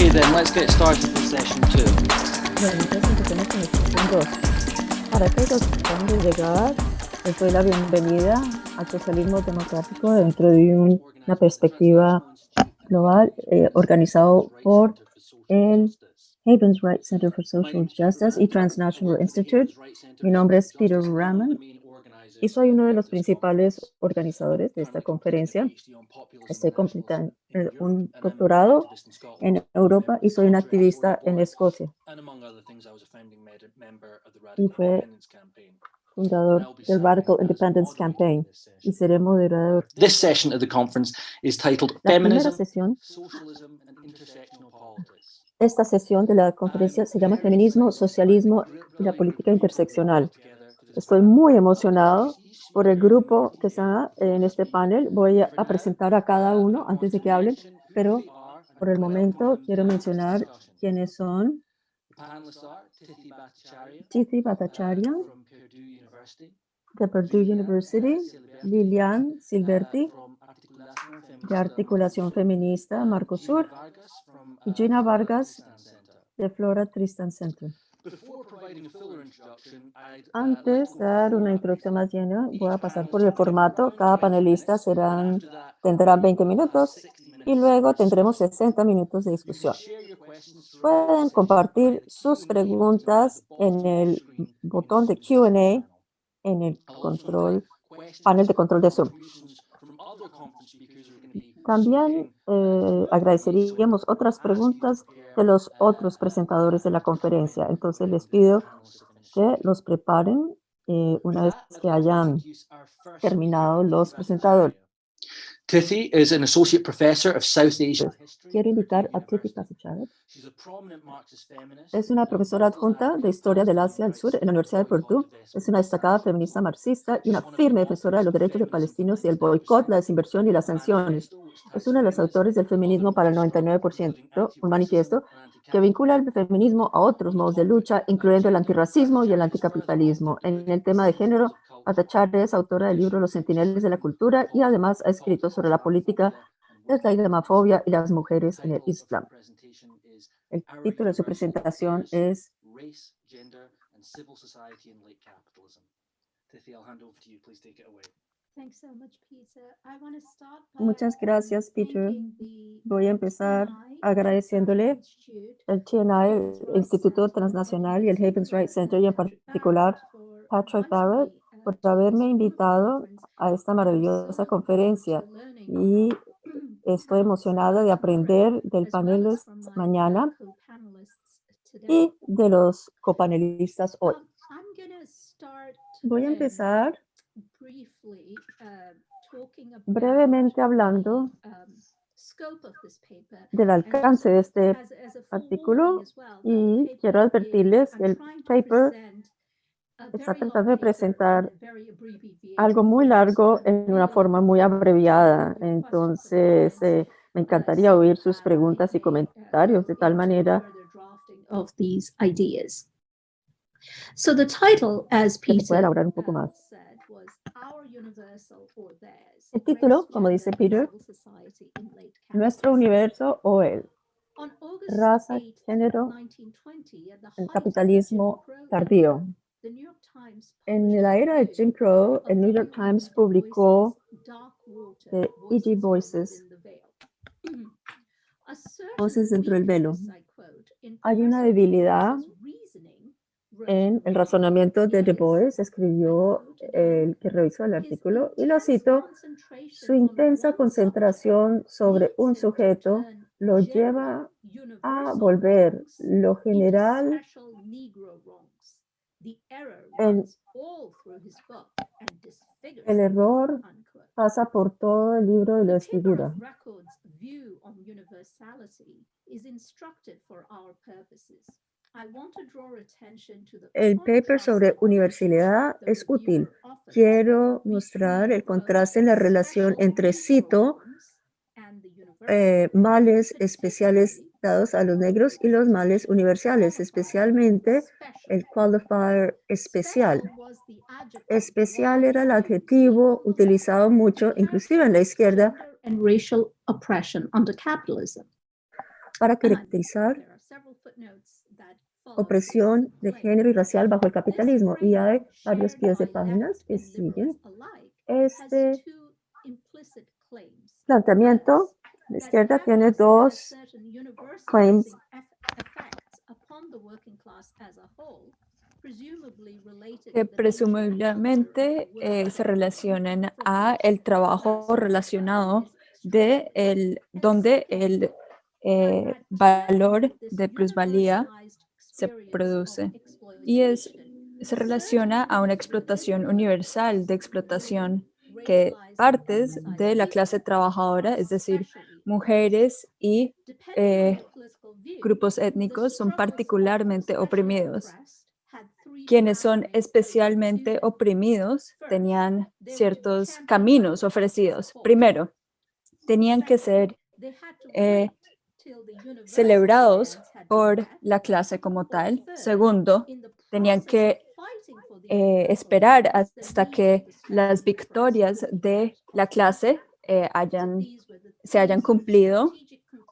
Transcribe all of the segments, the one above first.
Okay then, let's get started with session two. Bueno, entonces empecemos sesión 2. Para aquellos que llegar, les doy la bienvenida al socialismo democrático dentro de un- una perspectiva global eh, organizado por el Havens Right Center for Social Justice y Transnational Institute. Mi nombre es Peter Raman y soy uno de los principales organizadores de esta conferencia. Estoy completando eh, un doctorado en Europa y soy un activista en Escocia, Y fue fundador del Radical Independence Campaign y seré moderador. This session of the conference is titled La primera sesión, esta sesión de la conferencia se llama Feminismo, Socialismo y la Política Interseccional. Estoy muy emocionado por el grupo que está en este panel. Voy a presentar a cada uno antes de que hablen, pero por el momento quiero mencionar quiénes son Tithi Bhattacharya de Purdue University, Lilian Silverti de Articulación Feminista, Marcosur y Gina Vargas de Flora Tristan Center. Before providing a fuller introduction, I'd, Antes de dar una introducción más llena, voy a pasar por el formato. Cada 20 panelista serán, tendrá 20 we'll have minutos 60 y luego tendremos questions. 60 minutos de discusión. Pueden compartir sus preguntas en el botón de Q&A en el control, panel de control de Zoom. También eh, agradeceríamos otras preguntas de los otros presentadores de la conferencia. Entonces les pido que los preparen eh, una vez que hayan terminado los presentadores. Tithi is an associate professor of South Asian history Quiero invitar a Marxist feminist Es una profesora adjunta de Historia del Asia del Sur en la Universidad de Purdue. Es una destacada feminista marxista y una firme defensora de los derechos de palestinos y el boicot, la desinversión y las sanciones. Es uno de los autores del Feminismo para el 99%, un manifiesto que vincula el feminismo a otros modos de lucha, incluyendo el antirracismo y el anticapitalismo. En el tema de género, Bhattacharya es autora del libro Los Centinelas de la Cultura y además ha escrito sobre la política de la islamofobia y las mujeres en el Islam. El título de su presentación es Race, Gender and Civil Society in Late Capitalism. Tithi, I'll hand over to you. Please take it away. Thanks so much, Peter. I want to start Muchas gracias, Peter. Voy a empezar agradeciéndole el TNI, el Instituto Transnacional y el Havens Right Center y en particular Patrick Barrett por haberme invitado a esta maravillosa conferencia y estoy emocionada de aprender del panel uh, mañana y de los copanelistas hoy. Voy a empezar brevemente hablando del alcance de este artículo y quiero advertirles que el paper está tratando de presentar algo muy largo en una forma muy abreviada. Entonces, eh, me encantaría oír sus preguntas y comentarios de tal manera. So the title, as Peter elaborar un poco más. said, was Our Universal or Theirs, El título, como dice Peter, Nuestro universo o August raza, 8, género, 1920, at the el capitalismo tardío. The En la era de Jim Crow, el New the York Times publicó Water, de E.G. Voices the Voces dentro del velo. Hay una debilidad en el razonamiento de Du is, Bois, escribió el que revisó el artículo, y lo cito, su intensa concentración sobre un sujeto lo lleva a volver lo general El- runs all through his book and disfigures el it, error pasa por todo el libro y lo desfigura. El paper sobre universalidad es útil. Quiero mostrar el contraste en la relación entre, cito, eh, males especiales dados a los negros y los males universales, especialmente el qualifier especial. Especial era el adjetivo utilizado mucho, inclusive en la izquierda, para caracterizar opresión de género y racial bajo el capitalismo. Y hay varios pies de páginas que siguen este planteamiento. La izquierda tiene dos claims. que presumiblemente eh, se relacionan a el trabajo relacionado de el, donde el eh, valor de plusvalía se produce y es, se relaciona a una explotación universal de explotación que partes de la clase trabajadora, es decir, mujeres y eh, grupos étnicos son particularmente oprimidos. Quienes son especialmente oprimidos tenían ciertos caminos ofrecidos. Primero, tenían que ser eh, celebrados por la clase como tal. Segundo, tenían que eh, esperar hasta que las victorias de la clase eh, hayan, se hayan cumplido.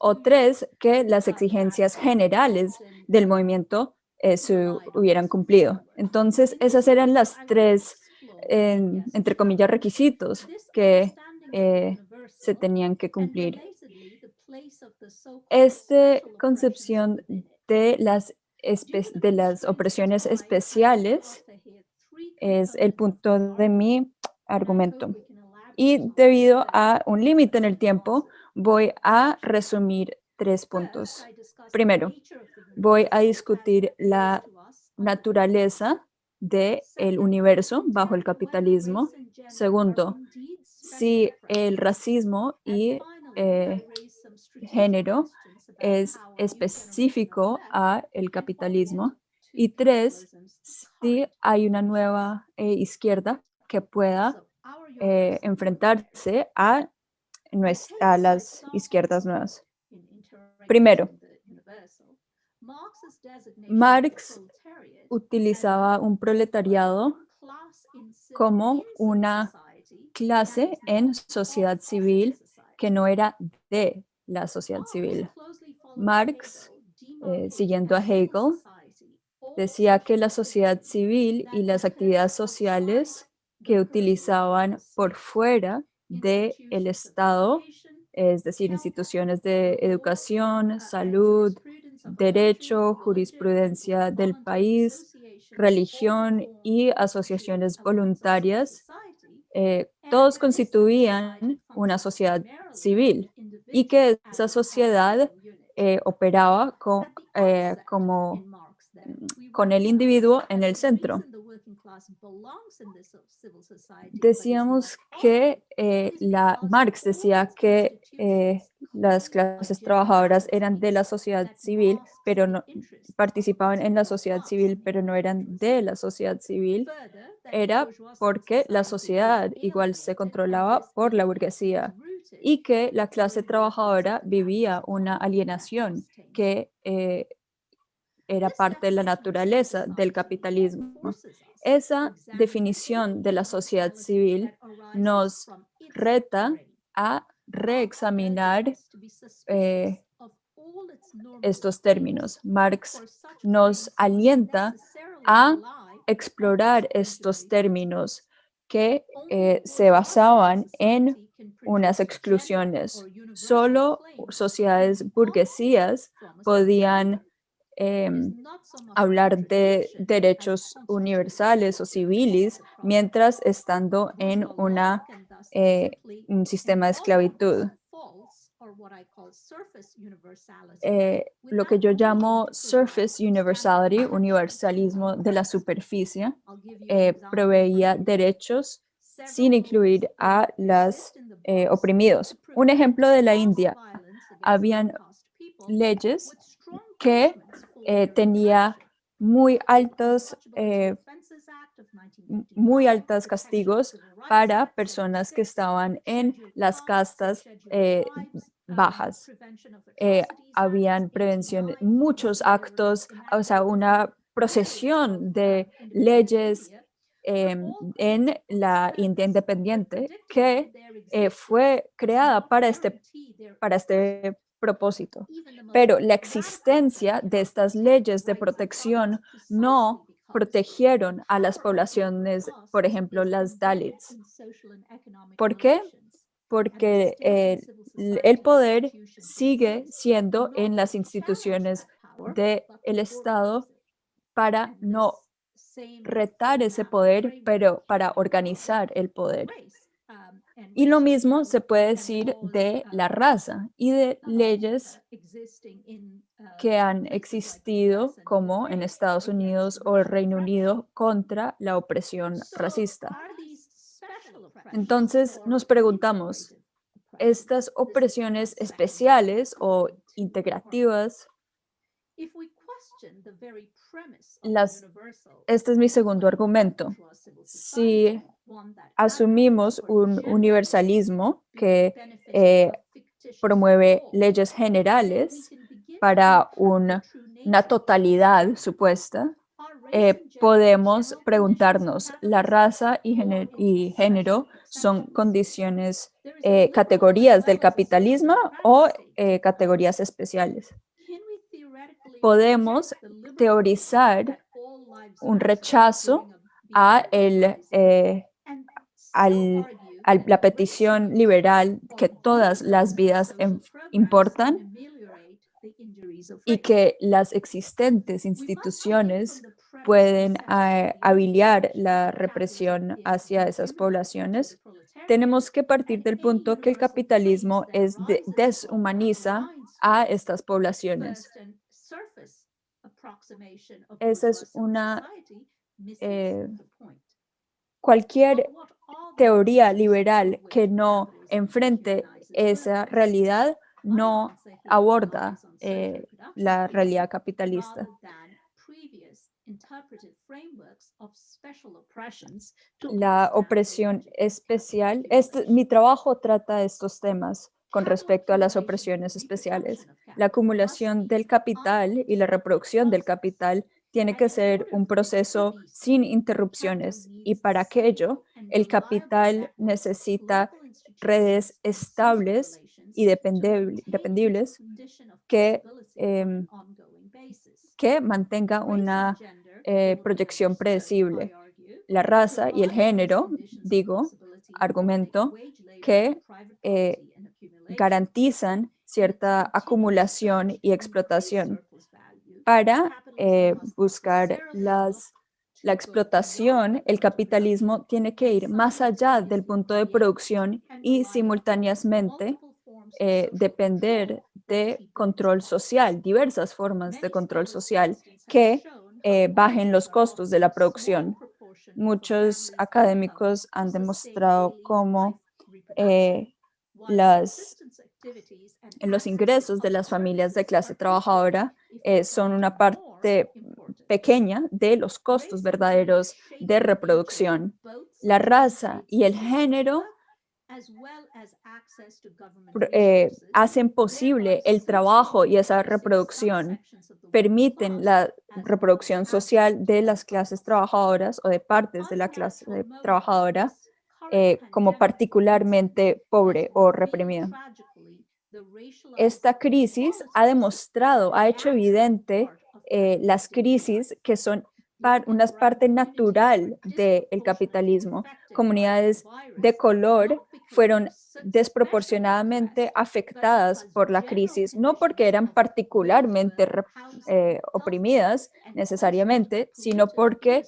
O tres, que las exigencias generales del movimiento eh, se hubieran cumplido. Entonces, esas eran las tres, entre comillas, requisitos que eh, se tenían que cumplir. Esta concepción de las, de las opresiones especiales es el punto de mi argumento. Y debido a un límite en el tiempo, voy a resumir tres puntos. Primero, voy a discutir la naturaleza del Second, universo bajo el capitalismo. Segundo, si el racismo y eh, género es específico a el capitalismo. Y tres, si hay una nueva eh, izquierda que pueda eh, enfrentarse a, nues- a las izquierdas nuevas. Primero, Marx utilizaba un proletariado como una clase en sociedad civil que no era de la sociedad civil. Marx, eh, siguiendo a Hegel, decía que la sociedad civil y las actividades sociales que utilizaban por fuera del Estado, es decir, instituciones de educación, salud, derecho, jurisprudencia del país, religión y asociaciones voluntarias, eh, todos constituían una sociedad civil y que esa sociedad eh, operaba eh, we con el individuo en el centro. Decíamos que eh, la Marx decía que eh, las clases trabajadoras eran de la sociedad civil, pero no participaban en la sociedad civil, pero no eran de la sociedad civil. Era porque la sociedad igual se controlaba por la burguesía y que la clase trabajadora vivía una alienación que eh, era parte de la naturaleza del capitalismo. Esa definición de la sociedad civil nos reta a reexaminar eh, estos términos. Marx nos alienta a explorar estos términos que eh, se basaban en unas exclusiones. Solo sociedades burguesías podían em, hablar de derechos universales o civiles mientras estando en una, eh, un sistema de esclavitud. Eh, lo que yo llamo surface universality, universalismo de la superficie, eh, proveía derechos sin incluir a las oprimidos. Un ejemplo de la India, habían leyes que eh, tenía muy altos, eh, Offences Act of m- 1959, muy altos castigos para personas que 76, estaban en las castas eh, bajas. Habían prevención, 89, muchos actos, o sea, una procesión de leyes en la India independiente que fue creada para este, para este propósito. Pero la existencia de estas leyes de protección no protegieron a las poblaciones, por ejemplo, las Dalits. ¿Por qué? Porque eh, el poder sigue siendo en las instituciones del Estado para no retar ese poder, pero para organizar el poder. Y lo mismo se puede decir de la raza y de leyes que han existido como en Estados Unidos o el Reino Unido contra la opresión racista. Entonces nos preguntamos, ¿estas opresiones especiales o integrativas? Las- Este es mi segundo argumento. Si asumimos un universalismo que eh, promueve leyes generales para un- una totalidad supuesta, eh, podemos preguntarnos, ¿la raza y, géne- y género son condiciones, eh, categorías del capitalismo o categorías especiales? Podemos teorizar un rechazo a el, al- la petición liberal que todas las vidas em- importan y que las existentes instituciones pueden eh, habilitar la represión hacia esas poblaciones, tenemos que partir del punto que el capitalismo es de- deshumaniza a estas poblaciones. Esa es una, eh, Cualquier teoría liberal que no enfrente esa realidad no aborda eh, la realidad capitalista. La opresión especial, este, mi trabajo trata estos temas con respecto a las opresiones especiales. La acumulación del capital y la reproducción del capital tiene que ser un proceso sin interrupciones y para aquello el capital necesita redes estables y dependibles que, em, que mantenga una eh, proyección predecible. La raza y el género, digo, argumento, que eh, garantizan cierta acumulación y explotación para eh, buscar las, la explotación, el capitalismo tiene que ir más allá del punto de producción y simultáneamente eh, depender de control social, diversas formas de control social que eh, bajen los costos de la producción. Muchos académicos han demostrado cómo eh, las, los ingresos de las familias de clase trabajadora eh, son una parte pequeña de los costos verdaderos de reproducción. La raza y el género eh, hacen posible el trabajo y esa reproducción, permiten la reproducción social de las clases trabajadoras o de partes de la clase trabajadora eh, como particularmente pobre o reprimida. Esta crisis ha demostrado, ha hecho evidente eh, las crisis que son par- una parte natural del capitalismo. Comunidades de color fueron desproporcionadamente afectadas por la crisis, no porque eran particularmente eh, oprimidas necesariamente, sino porque,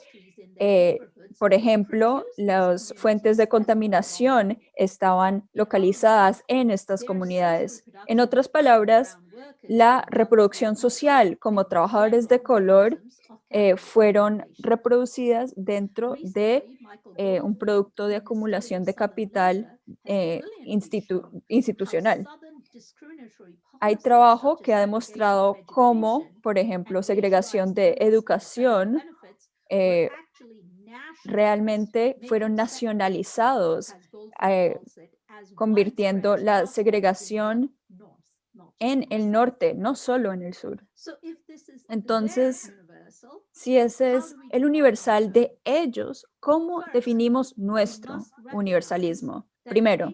eh, por ejemplo, las fuentes de contaminación estaban localizadas en estas comunidades. En otras palabras, la reproducción social como trabajadores de color eh, fueron reproducidas dentro de eh, un producto de acumulación de capital eh, institu- institucional. Hay trabajo que ha demostrado cómo, por ejemplo, segregación de educación realmente fueron nacionalizados, convirtiendo la segregación en el norte, no solo en el sur. Entonces, Si ese es el universal de ellos, ¿cómo definimos nuestro universalismo? Primero,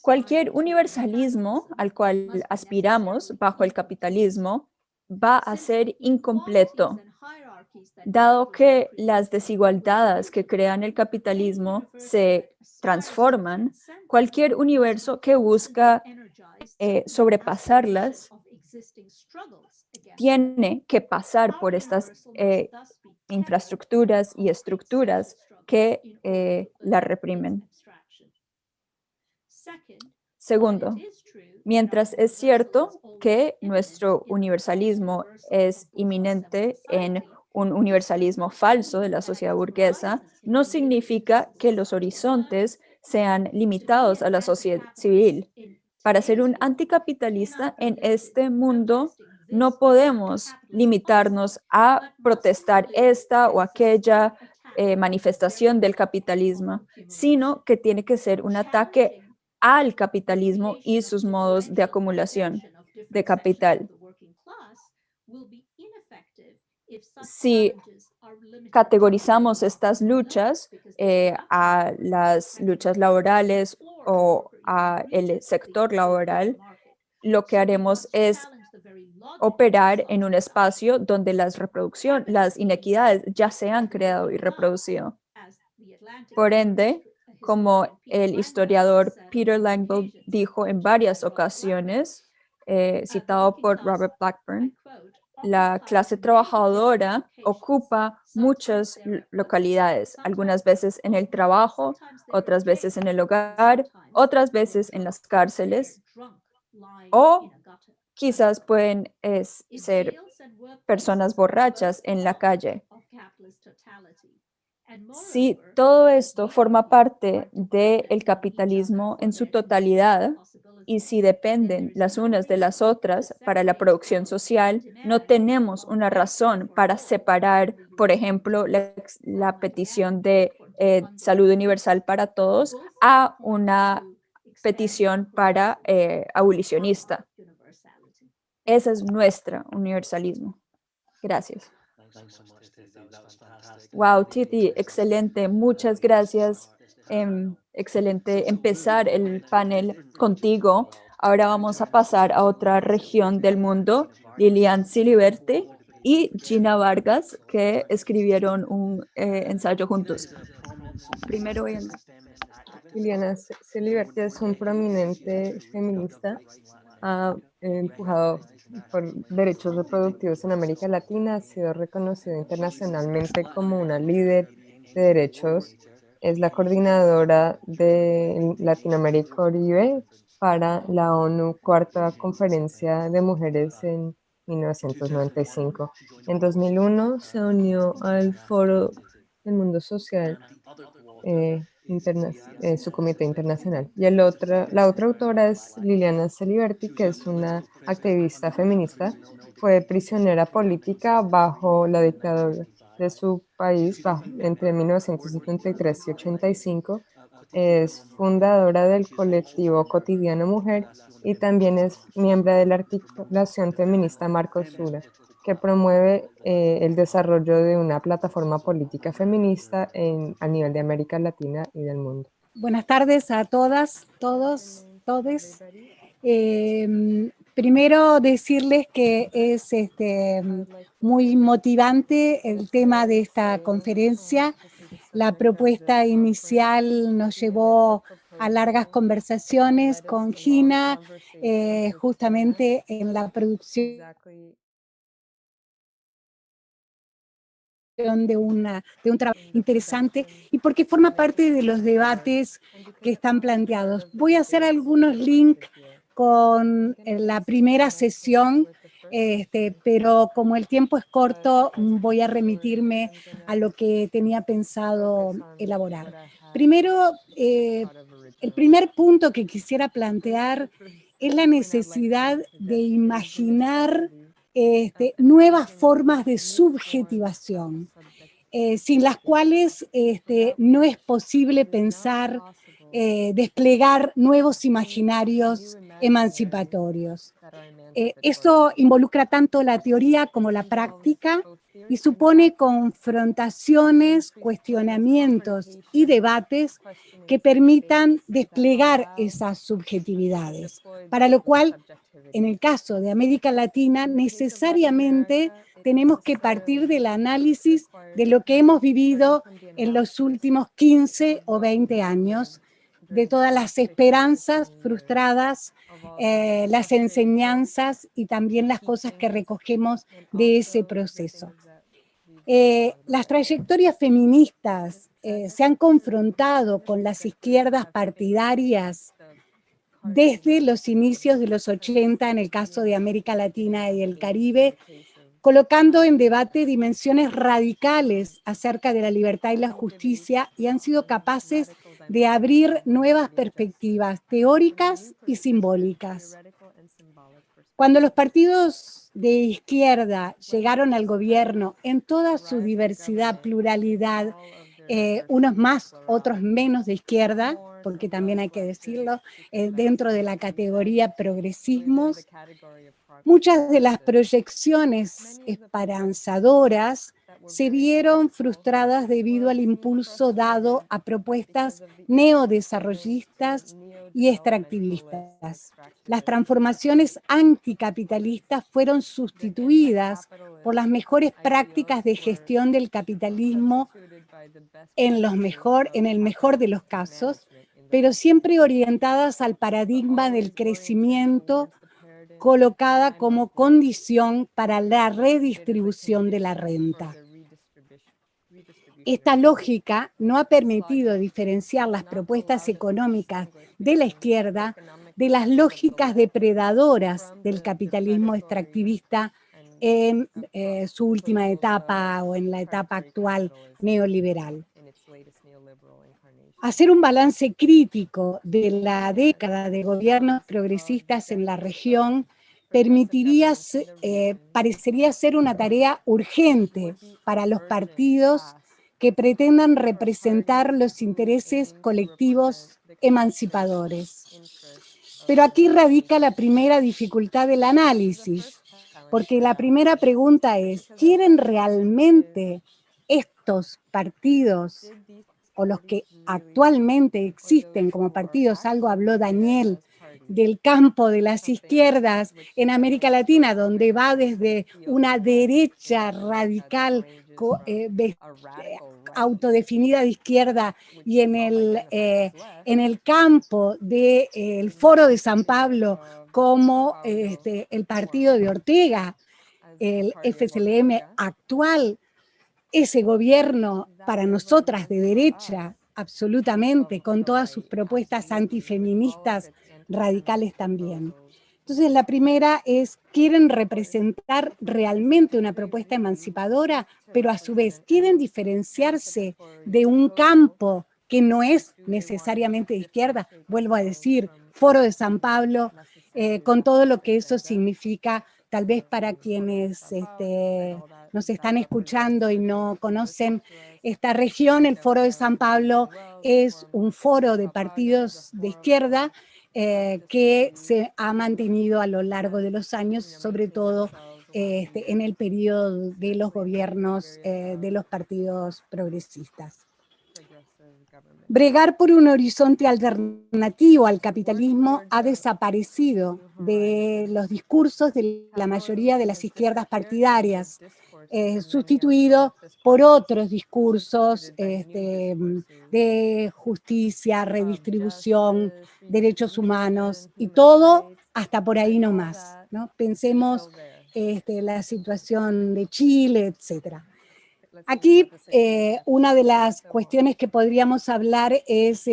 Cualquier universalismo al cual aspiramos bajo el capitalismo va a ser incompleto, dado que las desigualdades que crean el capitalismo se transforman, cualquier universo que busca eh, sobrepasarlas tiene que pasar por estas eh, infraestructuras y estructuras que eh, la reprimen. Segundo, mientras es cierto que nuestro universalismo es inminente en un universalismo falso de la sociedad burguesa, no significa que los horizontes sean limitados a la sociedad civil. Para ser un anticapitalista en este mundo, no podemos limitarnos a protestar esta o aquella eh, manifestación del capitalismo, sino que tiene que ser un ataque al capitalismo y sus modos de acumulación de capital. Si categorizamos estas luchas eh, a las luchas laborales o a el sector laboral, lo que haremos es operar en un espacio donde las reproducción, las inequidades ya se han creado y reproducido. Por ende, como el historiador Peter Langveld dijo en varias ocasiones, eh, citado por Robert Blackburn, la clase trabajadora ocupa muchas localidades, algunas veces en el trabajo, otras veces en el hogar, otras veces en las cárceles, o quizás pueden ser personas borrachas en la calle. Si todo esto forma parte del capitalismo en su totalidad y si dependen las unas de las otras para la producción social, no tenemos una razón para separar, por ejemplo, la, petición de eh, salud universal para todos a una petición para eh, abolicionista. Ese es nuestro universalismo. Gracias. Wow, Titi, excelente. Muchas gracias. Em, excelente empezar el panel contigo. Ahora vamos a pasar a otra región del mundo, Lilian Siliberti y Gina Vargas, que escribieron un eh, ensayo juntos. Primero, Liliana Siliberti es un prominente feminista, ha empujado por derechos reproductivos en América Latina, ha sido reconocido internacionalmente como una líder de derechos. Es la coordinadora de Latinoamérica Oribe para la ONU Cuarta Conferencia de Mujeres en 1995. En 2001 se unió al Foro del Mundo Social eh, eh, su comité internacional. Y el otro, la otra autora es Liliana Celiberti, que es una activista feminista. Fue prisionera política bajo la dictadura de su país entre 1973 y 85. Es fundadora del colectivo Cotidiano Mujer y también es miembro de la articulación feminista Marcos Sura que promueve eh, el desarrollo de una plataforma política feminista en, a nivel de América Latina y del mundo. Buenas tardes a todas, todos, todes. Em, primero decirles que es este, muy motivante el tema de esta conferencia. La propuesta inicial nos llevó a largas conversaciones con Gina, eh, justamente en la producción de, de un trabajo interesante y porque forma parte de los debates que están planteados. Voy a hacer algunos links con eh, la primera sesión, este, pero como el tiempo es corto, voy a remitirme a lo que tenía pensado elaborar. Primero, eh, el primer punto que quisiera plantear es la necesidad de imaginar este, nuevas formas de subjetivación, eh, sin las cuales este, no es posible pensar eh, desplegar nuevos imaginarios emancipatorios. Eh, eso involucra tanto la teoría como la práctica y supone confrontaciones, cuestionamientos y debates que permitan desplegar esas subjetividades, para lo cual, en el caso de América Latina, necesariamente tenemos que partir del análisis de lo que hemos vivido en los últimos 15 o 20 años, de todas las esperanzas frustradas, eh, las enseñanzas y también las cosas que recogemos de ese proceso. Eh, las trayectorias feministas eh, se han confrontado con las izquierdas partidarias desde los inicios de los 80 en el caso de América Latina y el Caribe, colocando en debate dimensiones radicales acerca de la libertad y la justicia y han sido capaces abrir nuevas perspectivas teóricas y simbólicas. Cuando los partidos de izquierda llegaron al gobierno en toda su diversidad, pluralidad, eh, unos más, otros menos de izquierda, porque también hay que decirlo, eh, dentro de la categoría progresismos, muchas de las proyecciones esperanzadoras se vieron frustradas debido al impulso dado a propuestas neodesarrollistas y extractivistas. Las transformaciones anticapitalistas fueron sustituidas por las mejores prácticas de gestión del capitalismo en, los mejor, en el mejor de los casos, pero siempre orientadas al paradigma del crecimiento colocada como condición para la redistribución de la renta. Esta lógica no ha permitido diferenciar las propuestas económicas de la izquierda de las lógicas depredadoras del capitalismo extractivista en eh, su última etapa o en la etapa actual neoliberal. Hacer un balance crítico de la década de gobiernos progresistas en la región permitiría, eh, parecería ser una tarea urgente para los partidos que pretendan representar los intereses colectivos emancipadores. Pero aquí radica la primera dificultad del análisis, porque la primera pregunta es, ¿quieren realmente estos partidos o los que actualmente existen como partidos, algo habló Daniel, del campo de las izquierdas en América Latina, donde va desde una derecha radical eh, eh, autodefinida de izquierda y en el, eh, en el campo del Foro de San Pablo como este, el partido de Ortega, el FCLM actual, ese gobierno para nosotras de derecha, absolutamente, con todas sus propuestas antifeministas radicales también. Entonces, la primera es, quieren representar realmente una propuesta emancipadora, pero a su vez quieren diferenciarse de un campo que no es necesariamente de izquierda, vuelvo a decir, Foro de San Pablo, eh, con todo lo que eso significa, tal vez para quienes este, nos están escuchando y no conocen esta región, el Foro de San Pablo es un foro de partidos de izquierda eh, que se ha mantenido a lo largo de los años, sobre todo este, en el periodo de los gobiernos eh, de los partidos progresistas. Bregar por un horizonte alternativo al capitalismo ha desaparecido de los discursos de la mayoría de las izquierdas partidarias, eh, sustituido por otros discursos este, de justicia, redistribución, derechos humanos y todo hasta por ahí nomás. ¿no? Pensemos este, la situación de Chile, etcétera. Aquí eh, una de las cuestiones que podríamos hablar es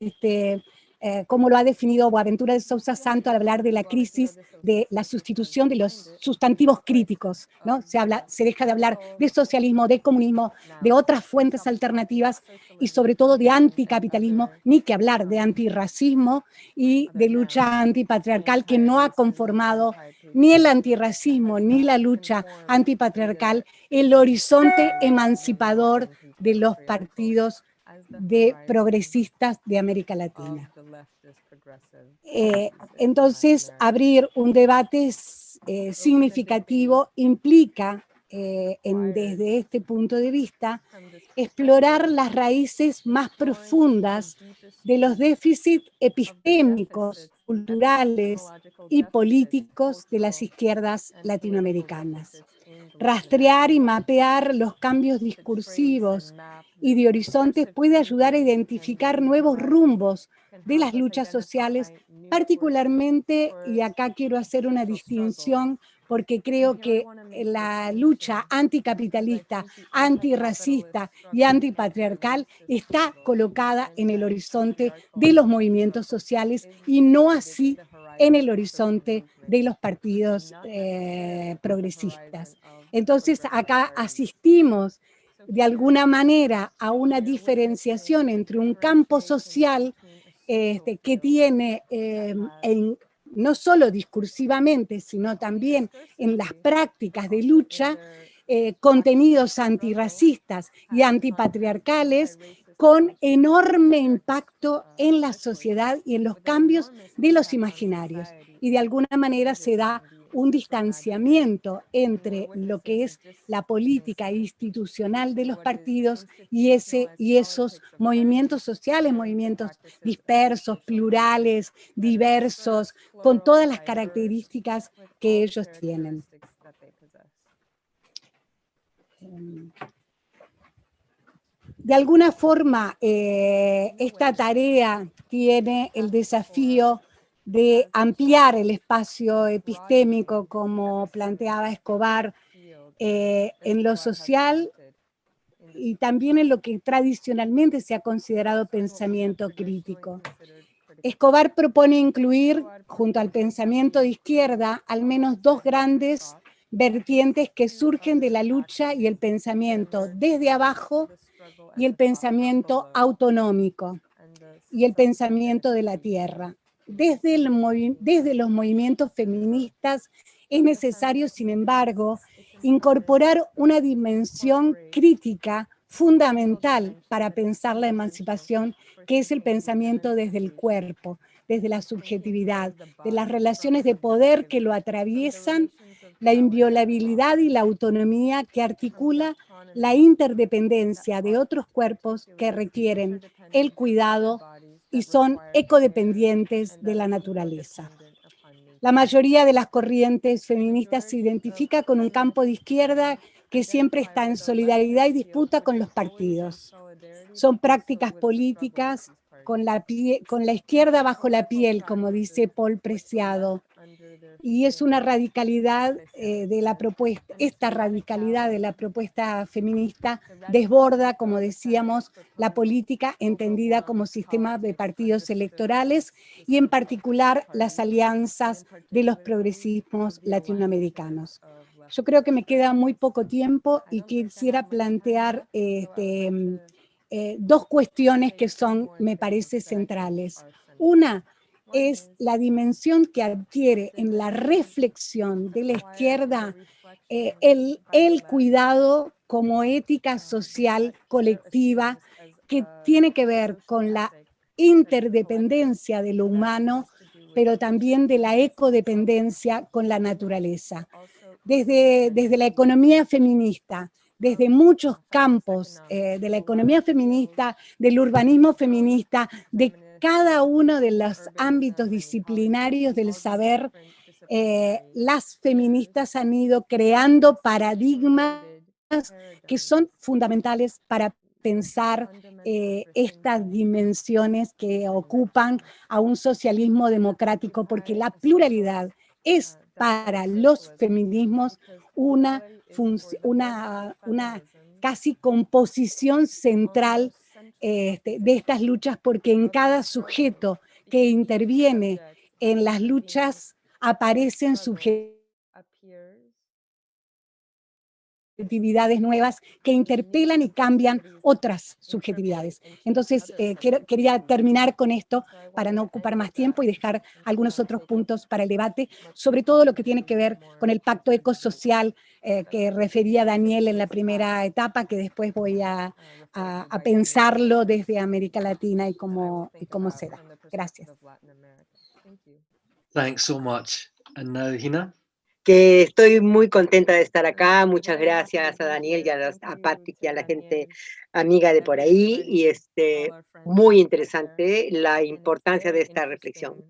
este, eh, como lo ha definido Boaventura de Sousa Santo al hablar de la crisis de la sustitución de los sustantivos críticos, ¿no? Se, habla, se deja de hablar de socialismo, de comunismo, de otras fuentes alternativas y sobre todo de anticapitalismo, ni que hablar de antirracismo y de lucha antipatriarcal que no ha conformado ni el antirracismo, ni la lucha antipatriarcal el horizonte emancipador de los partidos de progresistas de América Latina. Eh, entonces, abrir un debate eh, significativo implica, eh, en, desde este punto de vista, explorar las raíces más profundas de los déficits epistémicos, culturales y políticos de las izquierdas latinoamericanas. Rastrear y mapear los cambios discursivos y de horizontes puede ayudar a identificar nuevos rumbos de las luchas sociales, particularmente, y acá quiero hacer una distinción porque creo que la lucha anticapitalista, antirracista y antipatriarcal está colocada en el horizonte de los movimientos sociales y no así en el horizonte de los partidos eh, progresistas. Entonces acá asistimos de alguna manera a una diferenciación entre un campo social este, que tiene eh, en, no solo discursivamente, sino también en las prácticas de lucha, eh, contenidos antirracistas y antipatriarcales con enorme impacto en la sociedad y en los cambios de los imaginarios. Y de alguna manera se da un distanciamiento entre lo que es la política institucional de los partidos y, ese, y esos movimientos sociales, movimientos dispersos, plurales, diversos, con todas las características que ellos tienen. De alguna forma, eh, esta tarea tiene el desafío de ampliar el espacio epistémico, como planteaba Escobar, eh, en lo social y también en lo que tradicionalmente se ha considerado pensamiento crítico. Escobar propone incluir, junto al pensamiento de izquierda, al menos dos grandes vertientes que surgen de la lucha y el pensamiento desde abajo y el pensamiento autonómico y el pensamiento de la tierra desde, los movimientos feministas es necesario, sin embargo, incorporar una dimensión crítica fundamental para pensar la emancipación, que es el pensamiento desde el cuerpo, desde la subjetividad, de las relaciones de poder que lo atraviesan, la inviolabilidad y la autonomía que articula la interdependencia de otros cuerpos que requieren el cuidado y son ecodependientes de la naturaleza. La mayoría de las corrientes feministas se identifica con un campo de izquierda que siempre está en solidaridad y disputa con los partidos. Son prácticas políticas con la, con la izquierda bajo la piel, como dice Paul Preciado, y es una radicalidad eh, de la propuesta, esta radicalidad de la propuesta feminista desborda, como decíamos, la política entendida como sistema de partidos electorales y en particular las alianzas de los progresismos latinoamericanos. Yo creo que me queda muy poco tiempo y quisiera plantear este, eh, dos cuestiones que son, me parece, centrales. Una, es la dimensión que adquiere en la reflexión de la izquierda eh, el, el cuidado como ética social colectiva que tiene que ver con la interdependencia de lo humano, pero también de la ecodependencia con la naturaleza. Desde, desde la economía feminista, desde muchos campos eh, de la economía feminista, del urbanismo feminista, de cada uno de los ámbitos disciplinarios del saber, eh, las feministas han ido creando paradigmas que son fundamentales para pensar eh, estas dimensiones que ocupan a un socialismo democrático, porque la pluralidad es para los feminismos una, una, una casi composición central este, de estas luchas porque en cada sujeto que interviene en las luchas aparecen sujetos subjetividades nuevas que interpelan y cambian otras subjetividades. Entonces, eh, quería terminar con esto para no ocupar más tiempo y dejar algunos otros puntos para el debate, sobre todo lo que tiene que ver con el pacto ecosocial eh, que refería Daniel en la primera etapa, que después voy a, a, pensarlo desde América Latina y cómo, y cómo se da. Gracias. Thanks so much. And now, Hina? Que estoy muy contenta de estar acá. Muchas gracias a Daniel y a, a Patrick y a la gente amiga de por ahí. Y este, muy interesante la importancia de esta reflexión.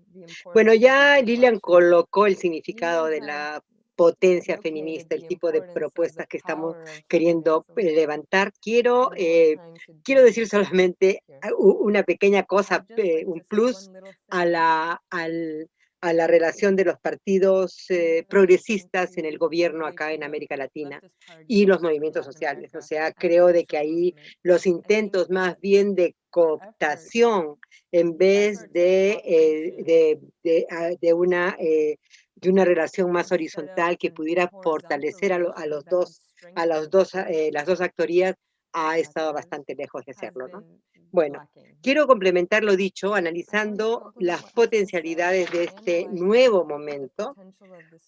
Bueno, ya Lilian colocó el significado de la potencia feminista, el tipo de propuestas que estamos queriendo eh, levantar. Quiero, eh, quiero decir solamente una pequeña cosa, eh, un plus a la, al, a la relación de los partidos eh, progresistas en el gobierno acá en América Latina y los movimientos sociales. O sea, creo de que ahí los intentos más bien de cooptación en vez de, eh, de, ah, de, una, eh, de una relación más horizontal que pudiera fortalecer a, a los dos, a los dos, las dos actorías, ha estado bastante lejos de hacerlo, ¿no? Bueno, quiero complementar lo dicho analizando las potencialidades de este nuevo momento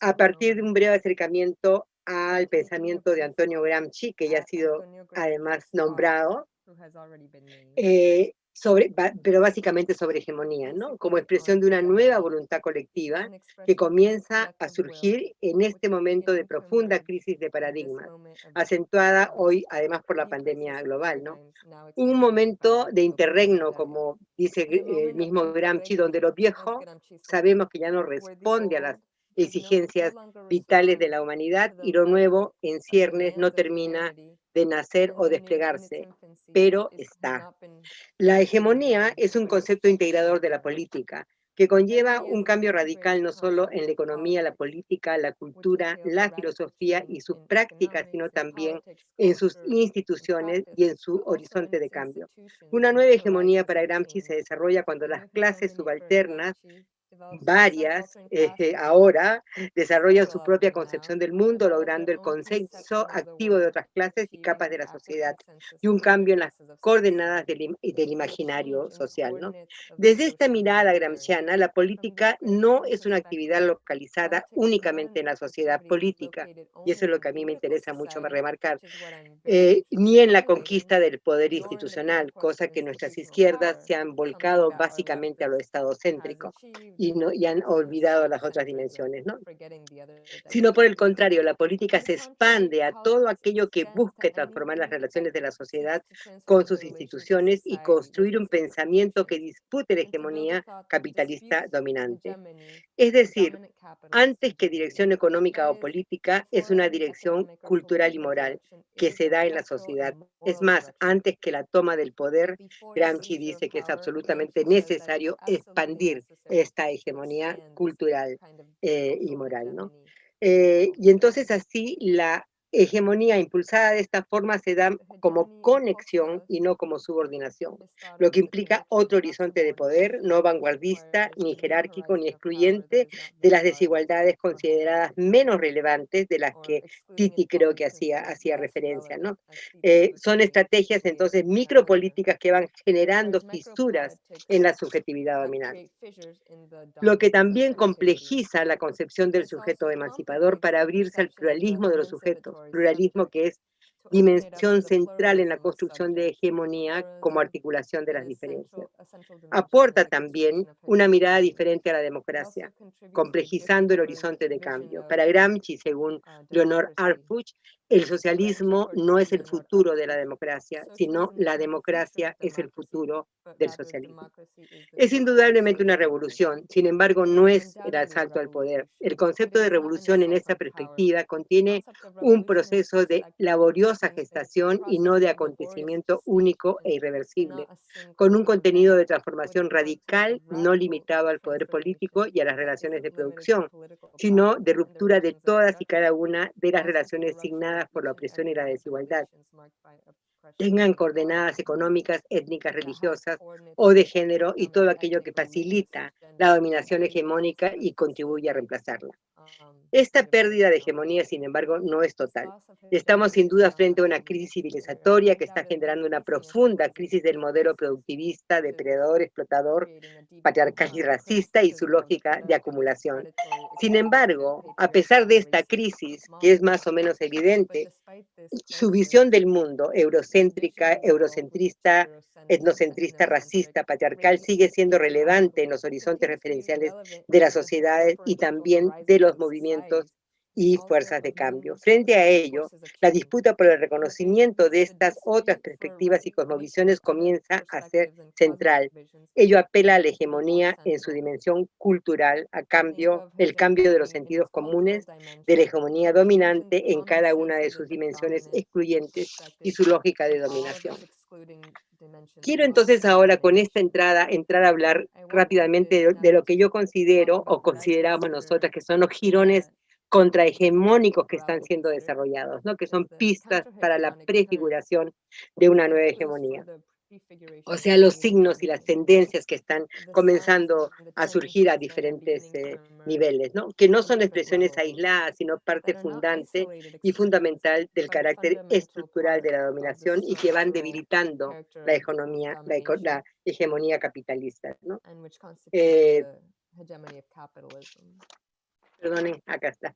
a partir de un breve acercamiento al pensamiento de Antonio Gramsci, que ya ha sido además nombrado, sobre, pero básicamente sobre hegemonía, ¿no? Como expresión de una nueva voluntad colectiva que comienza a surgir en este momento de profunda crisis de paradigmas, acentuada hoy además por la pandemia global, ¿no? Un momento de interregno, como dice el mismo Gramsci, donde lo viejo sabemos que ya no responde a las exigencias vitales de la humanidad y lo nuevo en ciernes no termina de nacer o desplegarse, pero está. La hegemonía es un concepto integrador de la política, que conlleva un cambio radical no solo en la economía, la política, la cultura, la filosofía y sus prácticas, sino también en sus instituciones y en su horizonte de cambio. Una nueva hegemonía para Gramsci se desarrolla cuando las clases subalternas varias este, ahora desarrollan su propia concepción del mundo, logrando el consenso activo de otras clases y capas de la sociedad y un cambio en las coordenadas del, del imaginario social. ¿no? Desde esta mirada gramsciana, la política no es una actividad localizada únicamente en la sociedad política, y eso es lo que a mí me interesa mucho remarcar, eh, ni en la conquista del poder institucional, cosa que nuestras izquierdas se han volcado básicamente a lo estadocéntrico y, no, y han olvidado las otras dimensiones, ¿no? Sino por el contrario, la política se expande a todo aquello que busque transformar las relaciones de la sociedad con sus instituciones y construir un pensamiento que dispute la hegemonía capitalista dominante. Es decir, antes que dirección económica o política, es una dirección cultural y moral que se da en la sociedad. Es más, antes que la toma del poder, Gramsci dice que es absolutamente necesario expandir esta hegemonía cultural eh, y moral, ¿no? Eh, y entonces así la hegemonía impulsada de esta forma se da como conexión y no como subordinación, lo que implica otro horizonte de poder, no vanguardista, ni jerárquico, ni excluyente de las desigualdades consideradas menos relevantes de las que Titi creo que hacía, hacía referencia. ¿no? Eh, son estrategias entonces micropolíticas que van generando fisuras en la subjetividad dominante, lo que también complejiza la concepción del sujeto emancipador para abrirse al pluralismo de los sujetos pluralismo que es dimensión central en la construcción de hegemonía como articulación de las diferencias. Aporta también una mirada diferente a la democracia, complejizando el horizonte de cambio. Para Gramsci, según Leonor Arfuch, el socialismo no es el futuro de la democracia, sino la democracia es el futuro del socialismo. Es indudablemente una revolución, sin embargo no es el asalto al poder. El concepto de revolución en esta perspectiva contiene un proceso de laboriosa gestación y no de acontecimiento único e irreversible, con un contenido de transformación radical no limitado al poder político y a las relaciones de producción, sino de ruptura de todas y cada una de las relaciones signadas por la opresión y la desigualdad, tengan coordenadas económicas, étnicas, religiosas o de género y todo aquello que facilita la dominación hegemónica y contribuye a reemplazarla. Esta pérdida de hegemonía, sin embargo, no es total. Estamos sin duda frente a una crisis civilizatoria que está generando una profunda crisis del modelo productivista, depredador, explotador, patriarcal y racista y su lógica de acumulación. Sin embargo, a pesar de esta crisis, que es más o menos evidente, su visión del mundo, eurocéntrica, eurocentrista, etnocentrista, racista, patriarcal, sigue siendo relevante en los horizontes referenciales de las sociedades y también de los movimientos y fuerzas de cambio. Frente a ello, la disputa por el reconocimiento de estas otras perspectivas y cosmovisiones comienza a ser central. Ello apela a la hegemonía en su dimensión cultural, a cambio, el cambio de los sentidos comunes, de la hegemonía dominante en cada una de sus dimensiones excluyentes y su lógica de dominación. Quiero entonces ahora con esta entrada entrar a hablar rápidamente de, de lo que yo considero o consideramos nosotras que son los girones contrahegemónicos que están siendo desarrollados, ¿no? que son pistas para la prefiguración de una nueva hegemonía. O sea, los signos y las tendencias que están comenzando a surgir a diferentes eh, niveles, ¿no? que no son expresiones aisladas, sino parte fundante y fundamental del carácter estructural de la dominación y que van debilitando la, economía, la, la hegemonía capitalista. ¿no? Eh, Perdonen, acá está.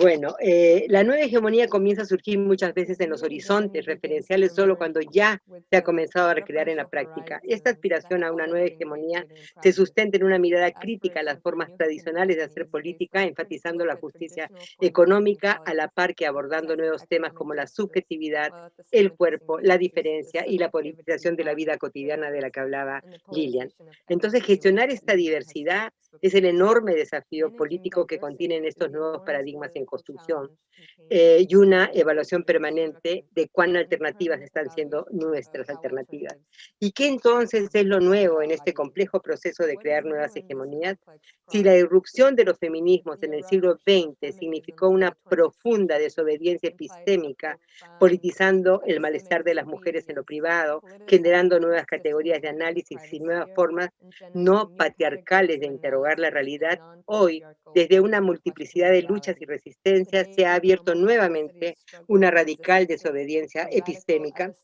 Bueno, eh, la nueva hegemonía comienza a surgir muchas veces en los horizontes referenciales solo cuando ya se ha comenzado a recrear en la práctica. Esta aspiración a una nueva hegemonía se sustenta en una mirada crítica a las formas tradicionales de hacer política, enfatizando la justicia económica a la par que abordando nuevos temas como la subjetividad, el cuerpo, la diferencia y la politización de la vida cotidiana de la que hablaba Lilian. Entonces, gestionar esta diversidad es el enorme desafío político que contienen estos nuevos paradigmas construcción eh, y una evaluación permanente de cuán alternativas están siendo nuestras alternativas. ¿Y qué entonces es lo nuevo en este complejo proceso de crear nuevas hegemonías? Si la irrupción de los feminismos en el siglo XX significó una profunda desobediencia epistémica, politizando el malestar de las mujeres en lo privado, generando nuevas categorías de análisis y nuevas formas no patriarcales de interrogar la realidad, hoy, desde una multiplicidad de luchas y resistencias, se ha abierto nuevamente una radical desobediencia epistémica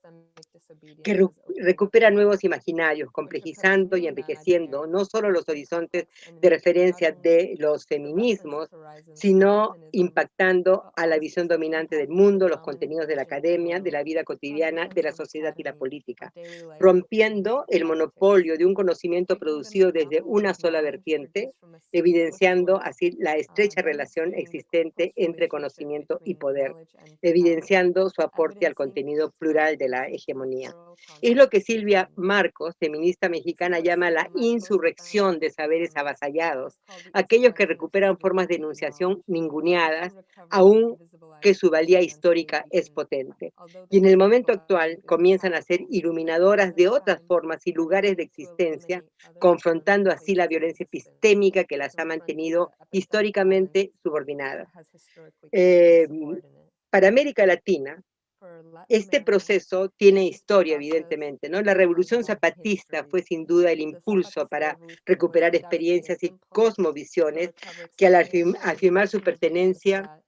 que recupera nuevos imaginarios, complejizando y enriqueciendo no solo los horizontes de referencia de los feminismos, sino impactando a la visión dominante del mundo, los contenidos de la academia, de la vida cotidiana, de la sociedad y la política, rompiendo el monopolio de un conocimiento producido desde una sola vertiente, evidenciando así la estrecha relación existente entre conocimiento y poder, evidenciando su aporte al contenido plural de la hegemonía. Es lo que Silvia Marcos, feminista mexicana, llama la insurrección de saberes avasallados, aquellos que recuperan formas de enunciación ninguneadas, aún que su valía histórica es potente. Y en el momento actual comienzan a ser iluminadoras de otras formas y lugares de existencia, confrontando así la violencia epistémica que las ha mantenido históricamente subordinadas. Eh, para América Latina, este proceso tiene historia, evidentemente, ¿no? La revolución zapatista fue sin duda el impulso para recuperar experiencias y cosmovisiones que al afirmar su pertenencia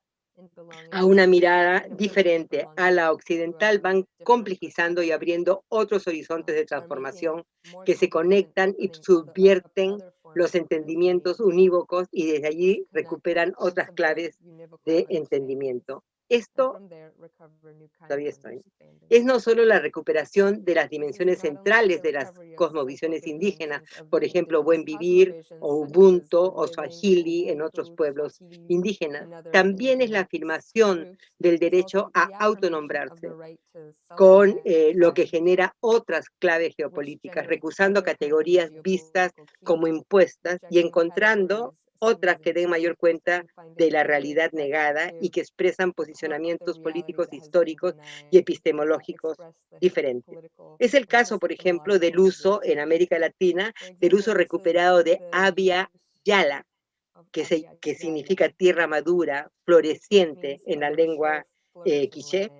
a una mirada diferente a la occidental van complejizando y abriendo otros horizontes de transformación que se conectan y subvierten los entendimientos unívocos y desde allí recuperan otras claves de entendimiento. Esto, todavía estoy, es no solo la recuperación de las dimensiones centrales de las cosmovisiones indígenas, por ejemplo, Buen Vivir, o Ubuntu, o Swahili en otros pueblos indígenas, también es la afirmación del derecho a autonombrarse, con eh, lo que genera otras claves geopolíticas, recusando categorías vistas como impuestas y encontrando otras que den mayor cuenta de la realidad negada y que expresan posicionamientos políticos históricos y epistemológicos diferentes. Es el caso, por ejemplo, del uso en América Latina, del uso recuperado de Abya Yala, que, significa tierra madura, floreciente en la lengua eh, quiché,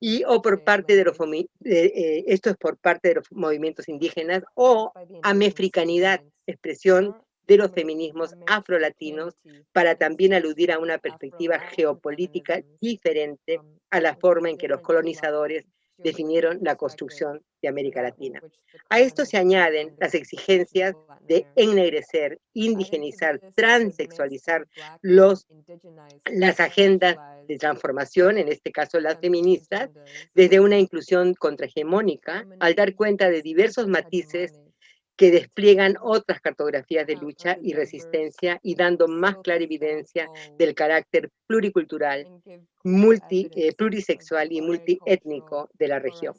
y o por parte de los, eh, esto es por parte de los movimientos indígenas, o amefricanidad, expresión de los feminismos afrolatinos para también aludir a una perspectiva geopolítica diferente a la forma en que los colonizadores definieron la construcción de América Latina. A esto se añaden las exigencias de ennegrecer, indigenizar, transexualizar los, las agendas de transformación, en este caso las feministas, desde una inclusión contrahegemónica, al dar cuenta de diversos matices que despliegan otras cartografías de lucha y resistencia y dando más clara evidencia del carácter pluricultural, multi, eh, plurisexual y multiétnico de la región.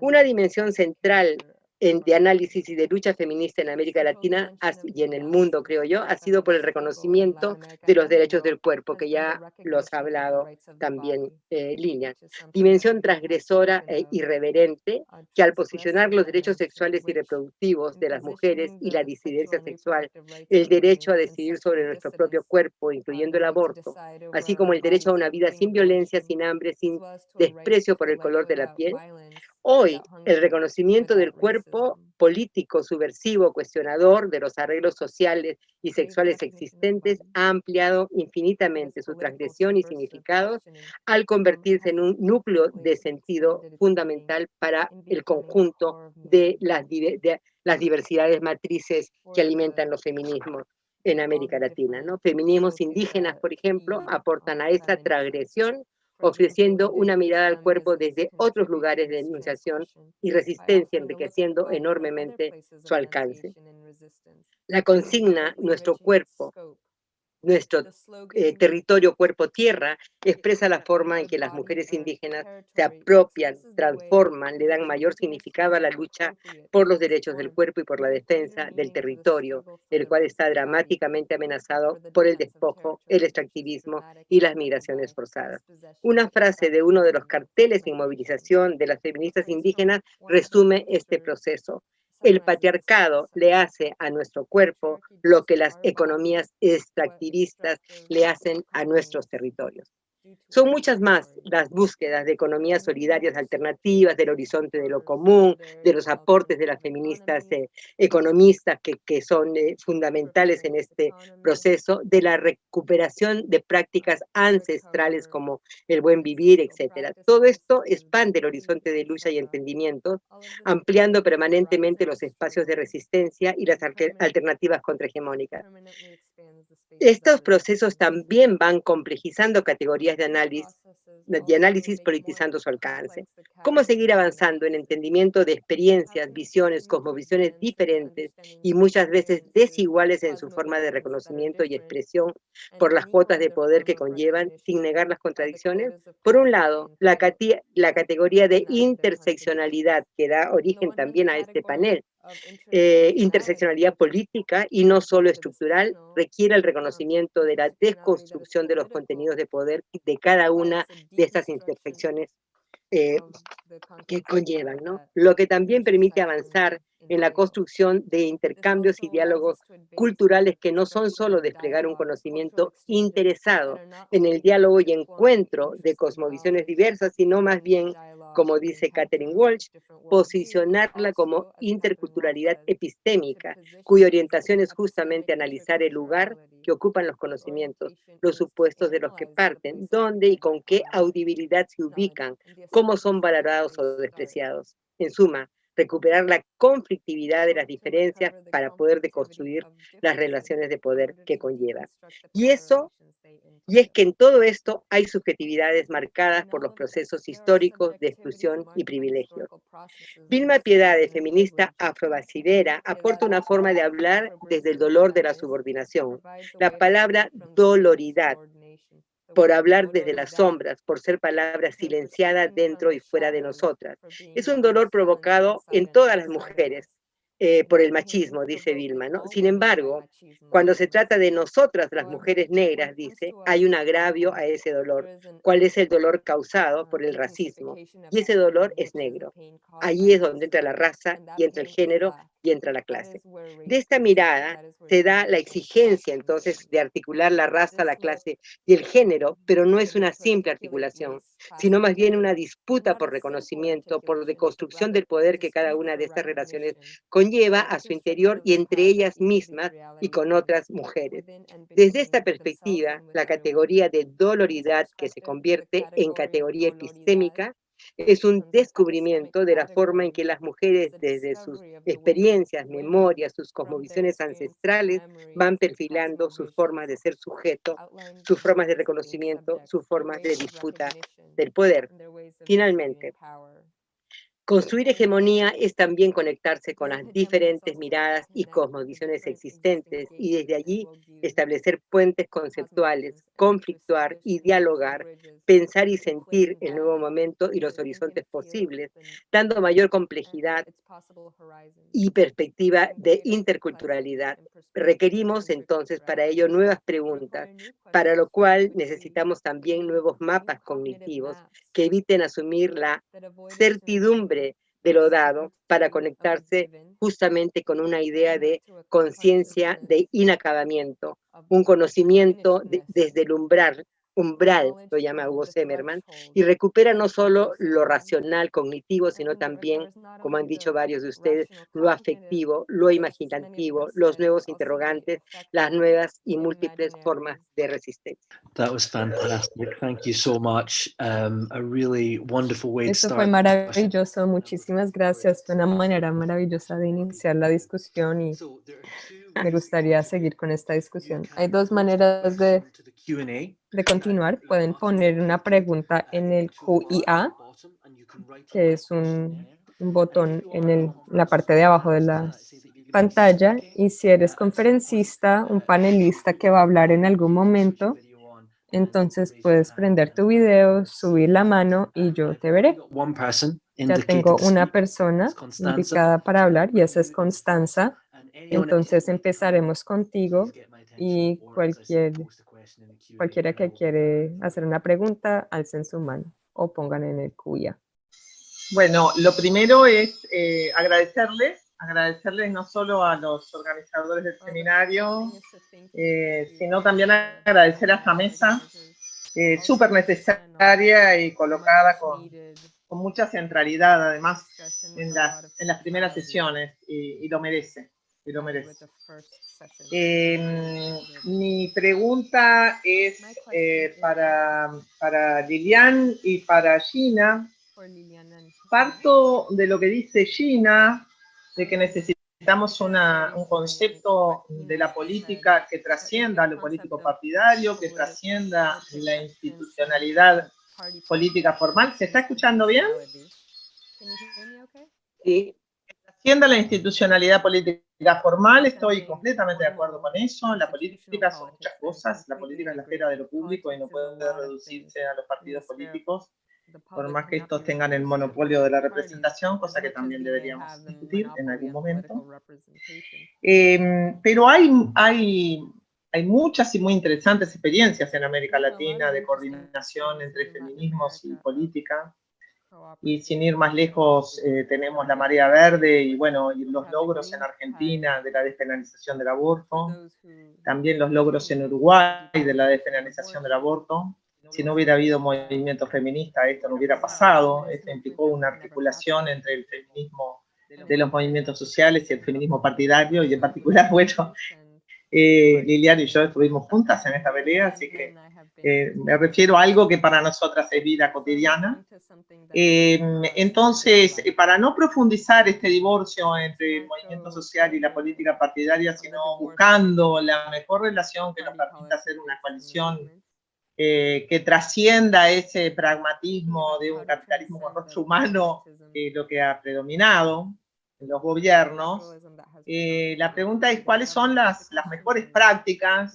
Una dimensión central en, de análisis y de lucha feminista en América Latina y en el mundo, creo yo, ha sido por el reconocimiento de los derechos del cuerpo, que ya los ha hablado también eh, Línea. Dimensión transgresora e irreverente, que al posicionar los derechos sexuales y reproductivos de las mujeres y la disidencia sexual, el derecho a decidir sobre nuestro propio cuerpo, incluyendo el aborto, así como el derecho a una vida sin violencia, sin hambre, sin desprecio por el color de la piel, Hoy, el reconocimiento del cuerpo político, subversivo, cuestionador de los arreglos sociales y sexuales existentes ha ampliado infinitamente su transgresión y significados al convertirse en un núcleo de sentido fundamental para el conjunto de las, de las diversidades matrices que alimentan los feminismos en América Latina. ¿no? Feminismos indígenas, por ejemplo, aportan a esa transgresión ofreciendo una mirada al cuerpo desde otros lugares de enunciación y resistencia, enriqueciendo enormemente su alcance. La consigna, nuestro cuerpo, nuestro eh, territorio cuerpo-tierra expresa la forma en que las mujeres indígenas se apropian, transforman, le dan mayor significado a la lucha por los derechos del cuerpo y por la defensa del territorio, el cual está dramáticamente amenazado por el despojo, el extractivismo y las migraciones forzadas. Una frase de uno de los carteles en movilización de las feministas indígenas resume este proceso. El patriarcado le hace a nuestro cuerpo lo que las economías extractivistas le hacen a nuestros territorios. Son muchas más las búsquedas de economías solidarias alternativas, del horizonte de lo común, de los aportes de las feministas eh, economistas que, que son eh, fundamentales en este proceso, de la recuperación de prácticas ancestrales como el buen vivir, etc. Todo esto expande el horizonte de lucha y entendimiento, ampliando permanentemente los espacios de resistencia y las alternativas contrahegemónicas. Estos procesos también van complejizando categorías de análisis, de análisis politizando su alcance. ¿Cómo seguir avanzando en entendimiento de experiencias, visiones, cosmovisiones diferentes y muchas veces desiguales en su forma de reconocimiento y expresión por las cuotas de poder que conllevan, sin negar las contradicciones? Por un lado, la, la categoría de interseccionalidad que da origen también a este panel, eh, interseccionalidad política y no solo estructural, requiere el reconocimiento de la desconstrucción de los contenidos de poder de cada una de estas intersecciones eh, que conllevan, ¿no? Lo que también permite avanzar en la construcción de intercambios y diálogos culturales que no son solo desplegar un conocimiento interesado en el diálogo y encuentro de cosmovisiones diversas, sino más bien, como dice Catherine Walsh, posicionarla como interculturalidad epistémica, cuya orientación es justamente analizar el lugar que ocupan los conocimientos, los supuestos de los que parten, dónde y con qué audibilidad se ubican, cómo son valorados o despreciados. En suma, recuperar la conflictividad de las diferencias para poder deconstruir las relaciones de poder que conlleva. Y eso, y es que en todo esto hay subjetividades marcadas por los procesos históricos de exclusión y privilegios. Vilma Piedade, feminista afrobasilera, aporta una forma de hablar desde el dolor de la subordinación. La palabra doloridad por hablar desde las sombras, por ser palabra silenciada dentro y fuera de nosotras. Es un dolor provocado en todas las mujeres, eh, por el machismo, dice Vilma. ¿no? Sin embargo, cuando se trata de nosotras, las mujeres negras, dice, hay un agravio a ese dolor. ¿Cuál es el dolor causado por el racismo? Y ese dolor es negro. Allí es donde entra la raza y entra el género y entra a la clase. De esta mirada se da la exigencia entonces de articular la raza, la clase y el género, pero no es una simple articulación, sino más bien una disputa por reconocimiento, por deconstrucción del poder que cada una de estas relaciones conlleva a su interior y entre ellas mismas y con otras mujeres. Desde esta perspectiva, la categoría de doloridad que se convierte en categoría epistémica es un descubrimiento de la forma en que las mujeres desde sus experiencias, memorias, sus cosmovisiones ancestrales van perfilando sus formas de ser sujeto, sus formas de reconocimiento, sus formas de disputa del poder. Finalmente, Construir hegemonía es también conectarse con las diferentes miradas y cosmovisiones existentes y desde allí establecer puentes conceptuales, conflictuar y dialogar, pensar y sentir el nuevo momento y los horizontes posibles, dando mayor complejidad y perspectiva de interculturalidad. Requerimos entonces para ello nuevas preguntas, para lo cual necesitamos también nuevos mapas cognitivos que eviten asumir la certidumbre de lo dado para conectarse justamente con una idea de conciencia de inacabamiento, un conocimiento desde el umbral, umbral, lo llama Hugo Semerman, y recupera no solo lo racional, cognitivo, sino también, como han dicho varios de ustedes, lo afectivo, lo imaginativo, los nuevos interrogantes, las nuevas y múltiples formas de resistencia. That was fantastic. Thank you so much. Um, a really wonderful way to Eso start. fue maravilloso, muchísimas gracias. Fue una manera maravillosa de iniciar la discusión y Me gustaría seguir con esta discusión. Hay dos maneras de, de continuar. Pueden poner una pregunta en el QIA, que es un, un botón en el- la parte de abajo de la pantalla. Y si eres conferencista, un panelista que va a hablar en algún momento, entonces puedes prender tu video, subir la mano y yo te veré. Ya tengo una persona indicada para hablar y esa es Constanza. Entonces empezaremos contigo y cualquier, cualquiera que quiere hacer una pregunta, alcen su mano o pongan en el cuya. Bueno, lo primero es eh, agradecerles, agradecerles no solo a los organizadores del seminario, eh, sino también agradecer a esta mesa, eh, súper necesaria y colocada con, con mucha centralidad, además, en las, en las primeras sesiones, y, y lo merece, y lo merece. Eh, mi pregunta es eh, para, para Lilian y para Gina. Parto de lo que dice Gina, de que necesitamos una- un concepto de la política que trascienda lo político partidario, que trascienda la institucionalidad política formal. ¿Se está escuchando bien? Sí, Trascienda la institucionalidad política formal, estoy completamente de acuerdo con eso. La política son muchas cosas, la política es la esfera de lo público y no puede reducirse a los partidos políticos, por más que estos tengan el monopolio de la representación, cosa que también deberíamos discutir en algún momento. Eh, pero hay, hay, hay muchas y muy interesantes experiencias en América Latina de coordinación entre feminismos y política. Y sin ir más lejos, eh, tenemos la marea verde y bueno, y los logros en Argentina de la despenalización del aborto, también los logros en Uruguay de la despenalización del aborto. Si no hubiera habido movimiento feminista, esto no hubiera pasado. Esto implicó una articulación entre el feminismo de los movimientos sociales y el feminismo partidario, y en particular, bueno, eh, Lilian y yo estuvimos juntas en esta pelea, así que eh, me refiero a algo que para nosotras es vida cotidiana. Eh, entonces, eh, para no profundizar este divorcio entre el movimiento social y la política partidaria, sino buscando la mejor relación que nos permita hacer una coalición eh, que trascienda ese pragmatismo de un capitalismo con rostro humano, lo que ha predominado los gobiernos, eh, la pregunta es cuáles son las, las mejores prácticas,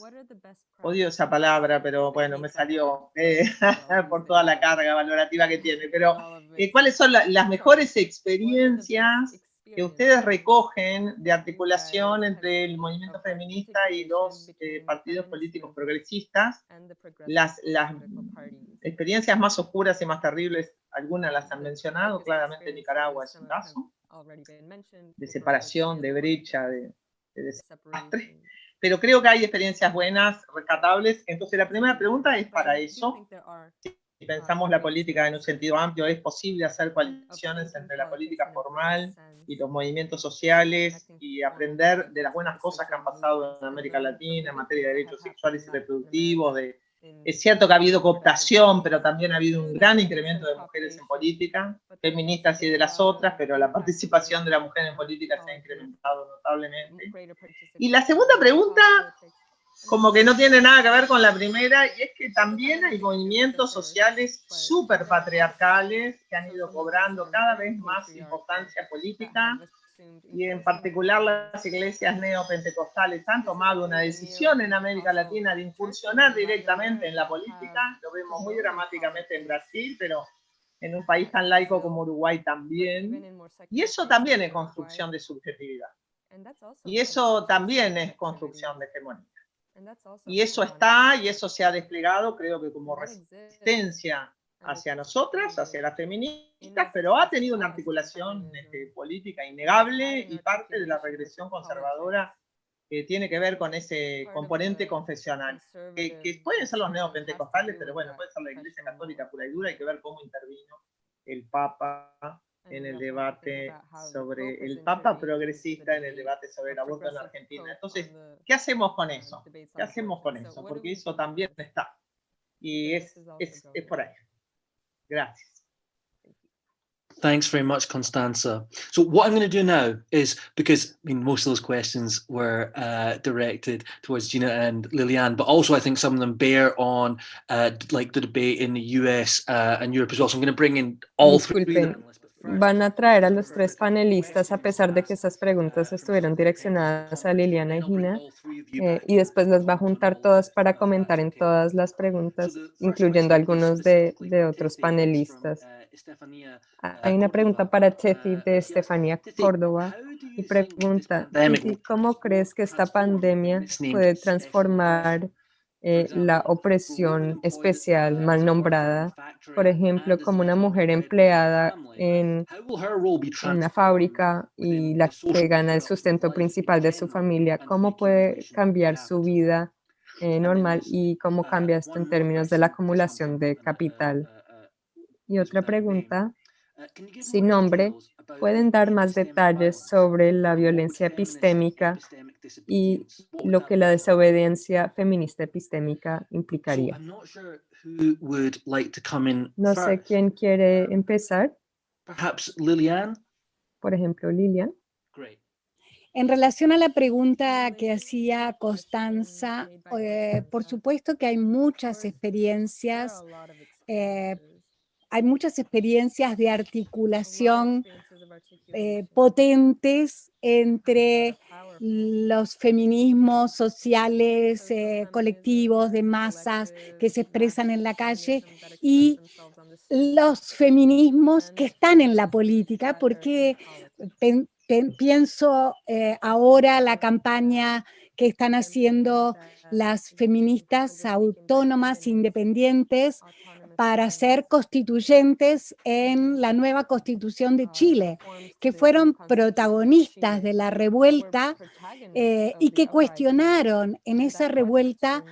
odio esa palabra, pero bueno, me salió eh, por toda la carga valorativa que tiene, pero eh, cuáles son la- las mejores experiencias que ustedes recogen de articulación entre el movimiento feminista y los eh, partidos políticos progresistas, las, las experiencias más oscuras y más terribles, algunas las han mencionado, claramente Nicaragua es un caso, de separación, de brecha, de, de desastre, pero creo que hay experiencias buenas, rescatables. Entonces la primera pregunta es para eso. Si pensamos la política en un sentido amplio, ¿es posible hacer coaliciones entre la política formal y los movimientos sociales y aprender de las buenas cosas que han pasado en América Latina en materia de derechos sexuales y reproductivos, de es cierto que ha habido cooptación, pero también ha habido un gran incremento de mujeres en política, feministas y de las otras, pero la participación de la mujer en política se ha incrementado notablemente. Y la segunda pregunta, como que no tiene nada que ver con la primera, y es que también hay movimientos sociales súper patriarcales que han ido cobrando cada vez más importancia política, y en particular las iglesias neopentecostales han tomado una decisión en América Latina de incursionar directamente en la política, lo vemos muy dramáticamente en Brasil, pero en un país tan laico como Uruguay también, y eso también es construcción de subjetividad, y eso también es construcción de hegemonía. Y eso está, y eso se ha desplegado, creo que como resistencia hacia nosotras, hacia las feministas, pero ha tenido una articulación este, política innegable y parte de la regresión conservadora que tiene que ver con ese componente confesional, que, pueden ser los neopentecostales, pero bueno, puede ser la Iglesia Católica pura y dura, hay que ver cómo intervino el Papa en el debate sobre el Papa progresista en el debate sobre el aborto en Argentina. Entonces, ¿qué hacemos con eso? ¿Qué hacemos con eso? Porque eso también está. Y es, es, es por ahí. Gracias. Thanks very much, Constanza. So what I'm going to do now is, because I mean, most of those questions were uh, directed towards Gina and Liliane, but also I think some of them bear on uh, like the debate in the US uh, and Europe as well. So I'm going to bring in all three Van a traer a los tres panelistas, a pesar de que esas preguntas estuvieron direccionadas a Liliana y Gina, eh, y después las va a juntar todas para comentar en todas las preguntas, incluyendo algunos de, de otros panelistas. Hay una pregunta para Tefi de Estefanía Córdoba y pregunta, ¿cómo crees que esta pandemia puede transformar eh, la opresión especial mal nombrada, por ejemplo, como una mujer empleada en, una fábrica y la que gana el sustento principal de su familia, ¿cómo puede cambiar su vida eh, normal y cómo cambia esto en términos de la acumulación de capital? Y otra pregunta, sin nombre, ¿pueden dar más detalles sobre la violencia epistémica y lo que la desobediencia feminista epistémica implicaría. No sé quién quiere empezar. Por ejemplo, Lilian. En relación a la pregunta que hacía Constanza, eh, por supuesto que hay muchas experiencias, eh, hay muchas experiencias de articulación eh, potentes entre los feminismos sociales, eh, colectivos, de masas que se expresan en la calle y los feminismos que están en la política, porque pienso eh, ahora la campaña que están haciendo las feministas autónomas, independientes, para ser constituyentes en la nueva constitución de Chile, que fueron protagonistas de la revuelta eh, y que cuestionaron en esa revuelta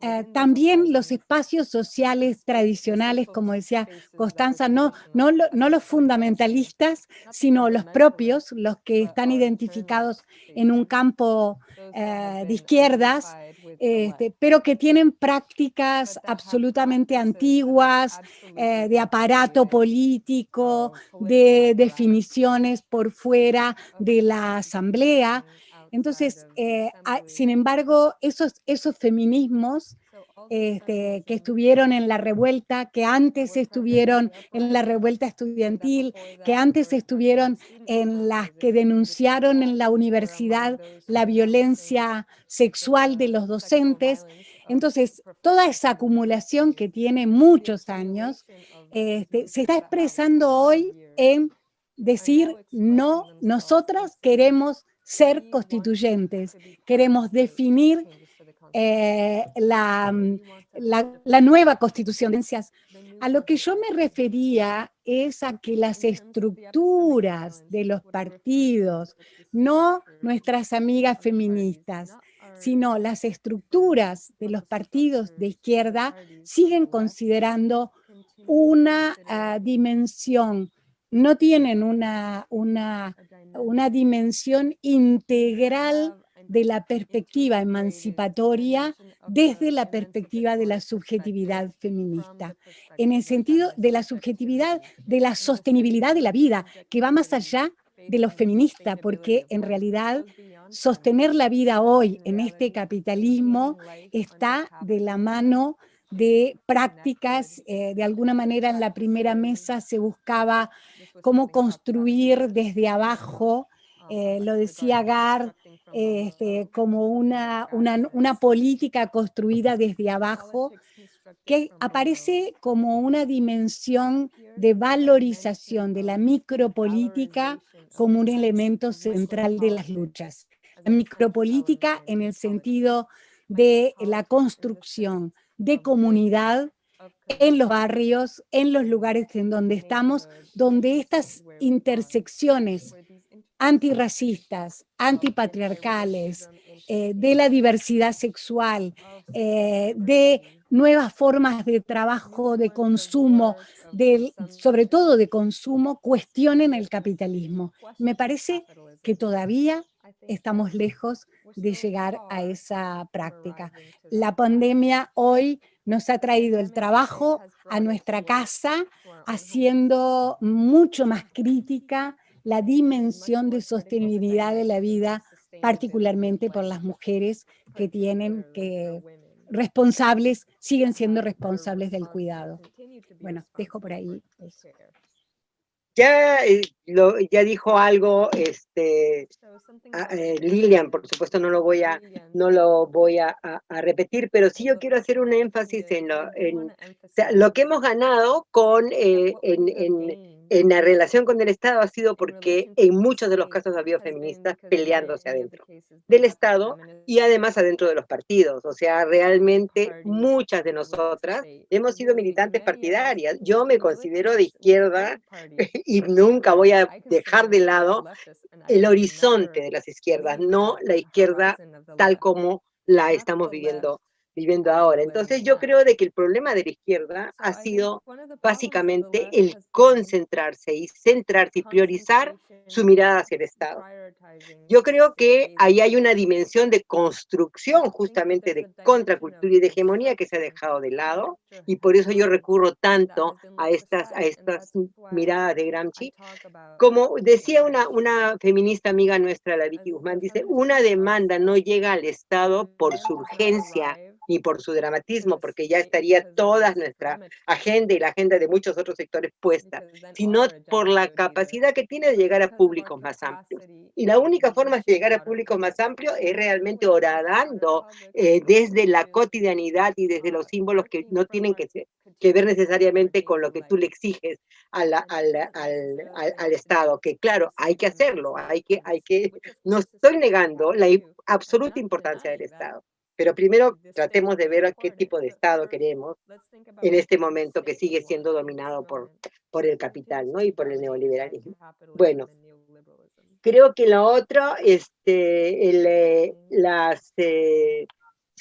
eh, también los espacios sociales tradicionales, como decía Constanza, no, no, no, los fundamentalistas, sino los propios, los que están identificados en un campo eh, de izquierdas, este, pero que tienen prácticas absolutamente antiguas, eh, de aparato político, de definiciones por fuera de la asamblea, entonces, eh, sin embargo, esos, esos feminismos este, que estuvieron en la revuelta, que antes estuvieron en la revuelta estudiantil, que antes estuvieron en las que denunciaron en la universidad la violencia sexual de los docentes. Entonces, toda esa acumulación que tiene muchos años, este, se está expresando hoy en decir, no, nosotras queremos ser constituyentes, queremos definir eh, la, la, la, nueva constitución. A lo que yo me refería es a que las estructuras de los partidos, no nuestras amigas feministas, sino las estructuras de los partidos de izquierda siguen considerando una uh, dimensión, no tienen una, una, una dimensión integral de la perspectiva emancipatoria desde la perspectiva de la subjetividad feminista, en el sentido de la subjetividad de la sostenibilidad de la vida, que va más allá de lo feminista, porque en realidad sostener la vida hoy en este capitalismo está de la mano de prácticas, eh, de alguna manera en la primera mesa se buscaba cómo construir desde abajo, eh, lo decía Gar, este, como una, una, una política construida desde abajo, que aparece como una dimensión de valorización de la micropolítica como un elemento central de las luchas. La micropolítica en el sentido de la construcción de comunidad en los barrios, en los lugares en donde estamos, donde estas intersecciones antirracistas, antipatriarcales, eh, de la diversidad sexual, eh, de nuevas formas de trabajo, de consumo, sobre todo de consumo, cuestionen el capitalismo. Me parece que todavía estamos lejos de llegar a esa práctica. La pandemia hoy nos ha traído el trabajo a nuestra casa, haciendo mucho más crítica la dimensión de sostenibilidad de la vida, particularmente por las mujeres que tienen que responsables, siguen siendo responsables del cuidado. Bueno, dejo por ahí. Ya, eh, lo, ya dijo algo este, eh, Lilian, por supuesto no lo voy a, no lo voy a, repetir, pero sí yo quiero hacer un énfasis en lo, en, lo que hemos ganado con, eh, en, en en la relación con el Estado ha sido porque en muchos de los casos ha habido feministas peleándose adentro del Estado y además adentro de los partidos. O sea, realmente muchas de nosotras hemos sido militantes partidarias. Yo me considero de izquierda y nunca voy a dejar de lado el horizonte de las izquierdas, no la izquierda tal como la estamos viviendo viviendo ahora. Entonces yo creo de que el problema de la izquierda ha sido básicamente el concentrarse y centrarse y priorizar su mirada hacia el Estado. Yo creo que ahí hay una dimensión de construcción justamente de contracultura y de hegemonía que se ha dejado de lado y por eso yo recurro tanto a estas, a estas miradas de Gramsci. Como decía una, una feminista amiga nuestra, la Vicky Guzmán, dice, una demanda no llega al Estado por su urgencia ni por su dramatismo, porque ya estaría toda nuestra agenda y la agenda de muchos otros sectores puesta, sino por la capacidad que tiene de llegar a públicos más amplios. Y la única forma de llegar a públicos más amplios es realmente oradando eh, desde la cotidianidad y desde los símbolos que no tienen que, que ver necesariamente con lo que tú le exiges al, al, al, al, Estado, que claro, hay que hacerlo, hay que, hay que, no estoy negando la absoluta importancia del Estado. Pero primero tratemos de ver qué tipo de Estado queremos en este momento que sigue siendo dominado por, por el capital ¿no? y por el neoliberalismo. Bueno, creo que lo otro, este, el, eh, las, eh,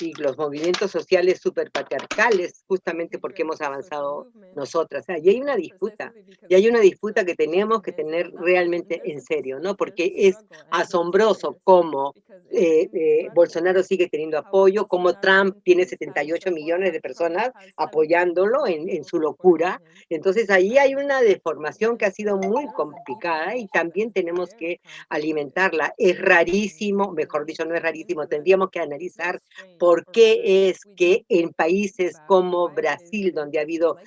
y los movimientos sociales superpatriarcales, justamente porque hemos avanzado nosotras. y hay una disputa, y hay una disputa que tenemos que tener realmente en serio, ¿no? Porque es asombroso cómo eh, eh, Bolsonaro sigue teniendo apoyo, cómo Trump tiene 78 millones de personas apoyándolo en, en su locura. Entonces ahí hay una deformación que ha sido muy complicada y también tenemos que alimentarla. Es rarísimo, mejor dicho, no es rarísimo, tendríamos que analizar por qué es que en países como Brasil, donde ha habido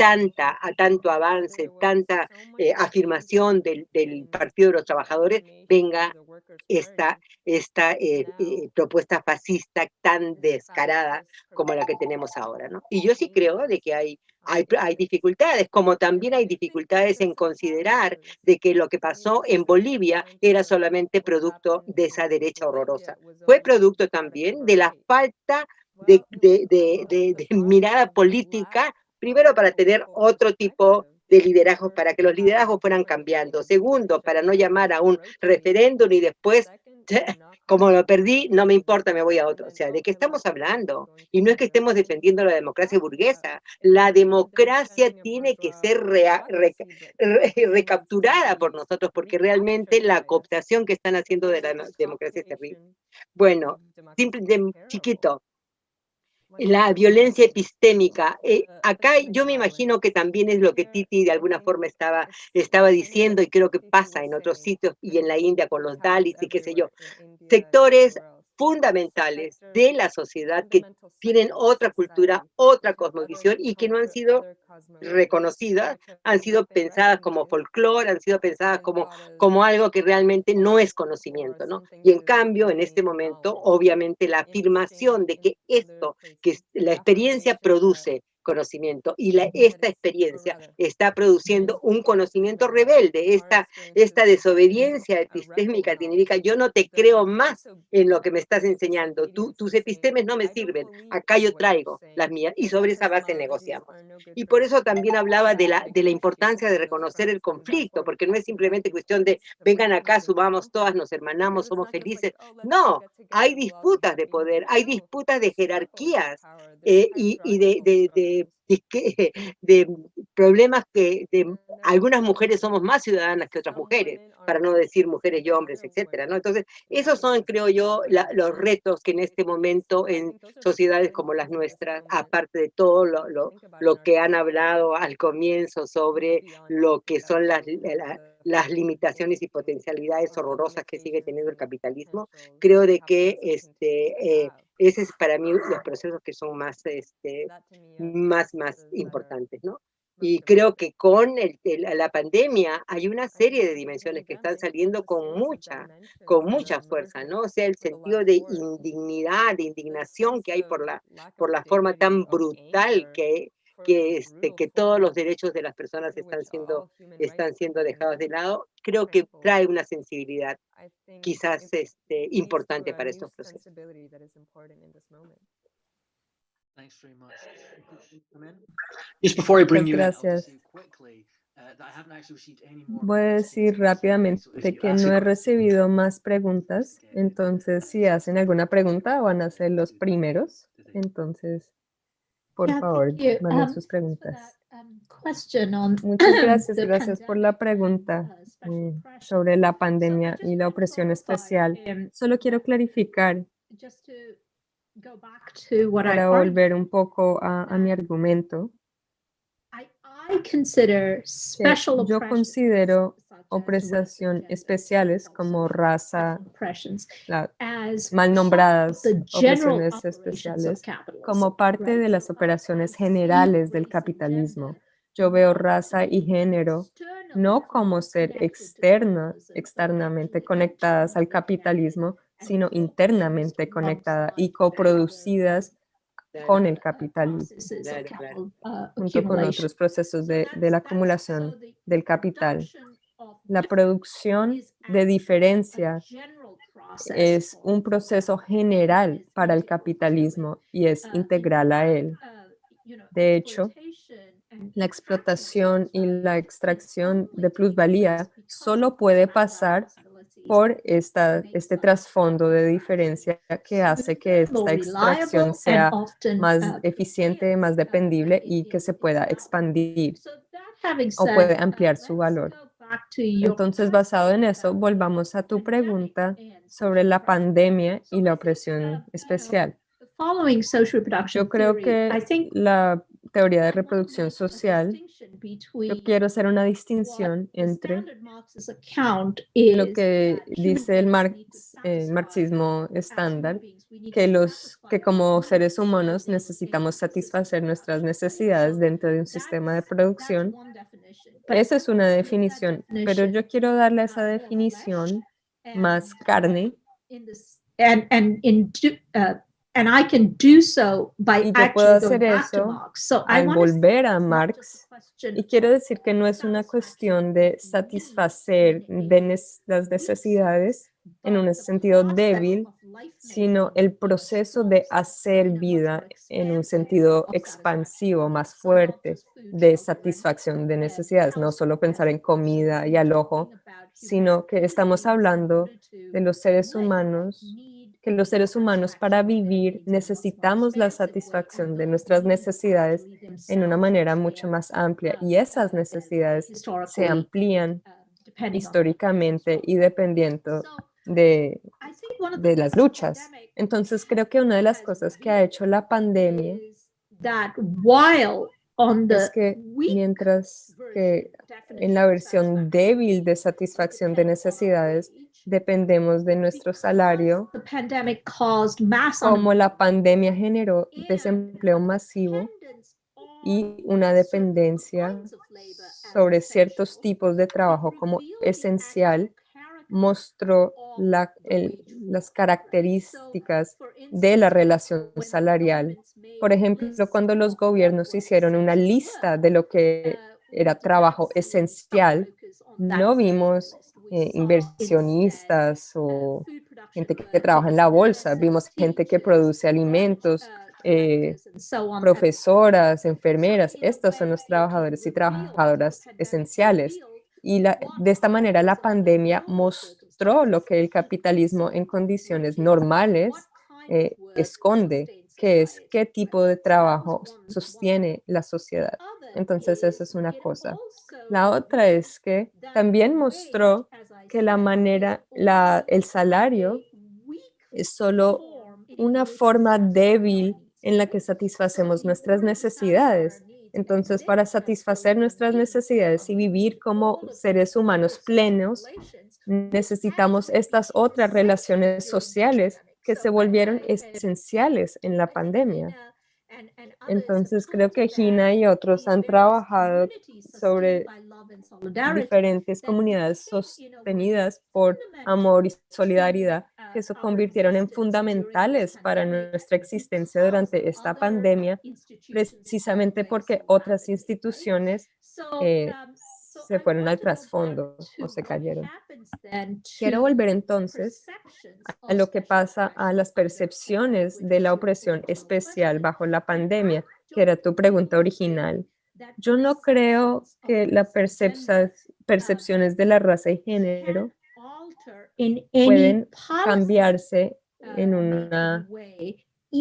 tanta, a tanto avance, tanta eh, afirmación del, del, Partido de los Trabajadores, venga esta, esta eh, eh, propuesta fascista tan descarada como la que tenemos ahora. ¿no? Y yo sí creo de que hay, hay, hay dificultades, como también hay dificultades en considerar de que lo que pasó en Bolivia era solamente producto de esa derecha horrorosa. Fue producto también de la falta de, de, mirada política, primero para tener otro tipo de liderazgo, para que los liderazgos fueran cambiando. Segundo, para no llamar a un referéndum y después, como lo perdí, no me importa, me voy a otro. O sea, ¿de qué estamos hablando? Y no es que estemos defendiendo la democracia burguesa. La democracia tiene que ser recapturada por nosotros, porque realmente la cooptación que están haciendo de la democracia es terrible. Bueno, simple, chiquito, la violencia epistémica. Eh, acá yo me imagino que también es lo que Titi de alguna forma estaba, estaba diciendo y creo que pasa en otros sitios y en la India con los Dalits y qué sé yo. Sectores fundamentales de la sociedad que tienen otra cultura, otra cosmovisión y que no han sido reconocidas, han sido pensadas como folclore, han sido pensadas como, como algo que realmente no es conocimiento, ¿no? Y en cambio, en este momento, obviamente la afirmación de que esto, que la experiencia produce conocimiento. Y la, esta experiencia está produciendo un conocimiento rebelde, esta, esta desobediencia epistémica significa yo no te creo más en lo que me estás enseñando, Tú, tus epistemes no me sirven, acá yo traigo las mías y sobre esa base negociamos. Y por eso también hablaba de la, de la importancia de reconocer el conflicto, porque no es simplemente cuestión de vengan acá, subamos todas, nos hermanamos, somos felices. No, hay disputas de poder, hay disputas de jerarquías eh, y, y de, de, de de, problemas que de, algunas mujeres somos más ciudadanas que otras mujeres, para no decir mujeres y hombres, etcétera, ¿no? Entonces, esos son, creo yo, los retos que en este momento en sociedades como las nuestras, aparte de todo lo, lo, lo que han hablado al comienzo sobre lo que son las, las limitaciones y potencialidades horrorosas que sigue teniendo el capitalismo, creo de que este, eh, ese es para mí los procesos que son más, este, más, más importantes, ¿no? Y creo que con el, la pandemia hay una serie de dimensiones que están saliendo con mucha, con mucha fuerza, ¿no? O sea, el sentido de indignidad, de indignación que hay por la, por la forma tan brutal que, que, este, que todos los derechos de las personas están siendo, están siendo dejados de lado, creo que trae una sensibilidad quizás este, importante para estos procesos. Gracias. Voy a decir rápidamente que no he recibido más preguntas, entonces si hacen alguna pregunta van a ser los primeros, entonces por favor, manden um, sus preguntas. Um, Muchas gracias, gracias por la pregunta eh, sobre la pandemia y la opresión especial. Solo quiero clarificar para volver un poco a, a mi argumento. Yo considero opresión especiales como raza, mal nombradas opresiones especiales, como parte de las operaciones generales del capitalismo. Yo veo raza y género no como ser externas, externamente conectadas al capitalismo, sino internamente conectadas y coproducidas con el capitalismo, junto con otros procesos de, de la acumulación del capital. La producción de diferencia es un proceso general para el capitalismo y es integral a él. De hecho, la explotación y la extracción de plusvalía solo puede pasar por esta, este trasfondo de diferencia que hace que esta extracción sea más eficiente, más dependible y que se pueda expandir o puede ampliar su valor. Entonces, basado en eso, volvamos a tu pregunta sobre la pandemia y la opresión especial. Yo creo que la teoría de reproducción social, yo quiero hacer una distinción entre lo que dice el marxismo estándar, que, los, que como seres humanos necesitamos satisfacer nuestras necesidades dentro de un sistema de producción. Esa es una definición, pero yo quiero darle esa definición más carne. And I can do so by y yo puedo hacer eso al volver a Marx. Y quiero decir que no es una cuestión de satisfacer de las necesidades en un sentido débil, sino el proceso de hacer vida en un sentido expansivo, más fuerte, de satisfacción de necesidades. No solo pensar en comida y alojo, sino que estamos hablando de los seres humanos que los seres humanos para vivir necesitamos la satisfacción de nuestras necesidades en una manera mucho más amplia y esas necesidades se amplían históricamente y dependiendo de, de las luchas. Entonces creo que una de las cosas que ha hecho la pandemia es que mientras que en la versión débil de satisfacción de necesidades dependemos de nuestro salario, como la pandemia generó desempleo masivo y una dependencia sobre ciertos tipos de trabajo como esencial, mostró las características de la relación salarial. Por ejemplo, cuando los gobiernos hicieron una lista de lo que era trabajo esencial, no vimos eh, inversionistas o gente que trabaja en la bolsa, vimos gente que produce alimentos, eh, profesoras, enfermeras, estos son los trabajadores y trabajadoras esenciales. Y de esta manera la pandemia mostró lo que el capitalismo en condiciones normales eh, esconde, que es qué tipo de trabajo sostiene la sociedad. Entonces, esa es una cosa. La otra es que también mostró que la manera, la, el salario es solo una forma débil en la que satisfacemos nuestras necesidades. Entonces, para satisfacer nuestras necesidades y vivir como seres humanos plenos, necesitamos estas otras relaciones sociales que se volvieron esenciales en la pandemia. Entonces creo que Gina y otros han trabajado sobre diferentes comunidades sostenidas por amor y solidaridad que se convirtieron en fundamentales para nuestra existencia durante esta pandemia, precisamente porque otras instituciones eh, se fueron al trasfondo o se cayeron. Quiero volver entonces a lo que pasa a las percepciones de la opresión especial bajo la pandemia, que era tu pregunta original. Yo no creo que las percepciones de la raza y género pueden cambiarse en una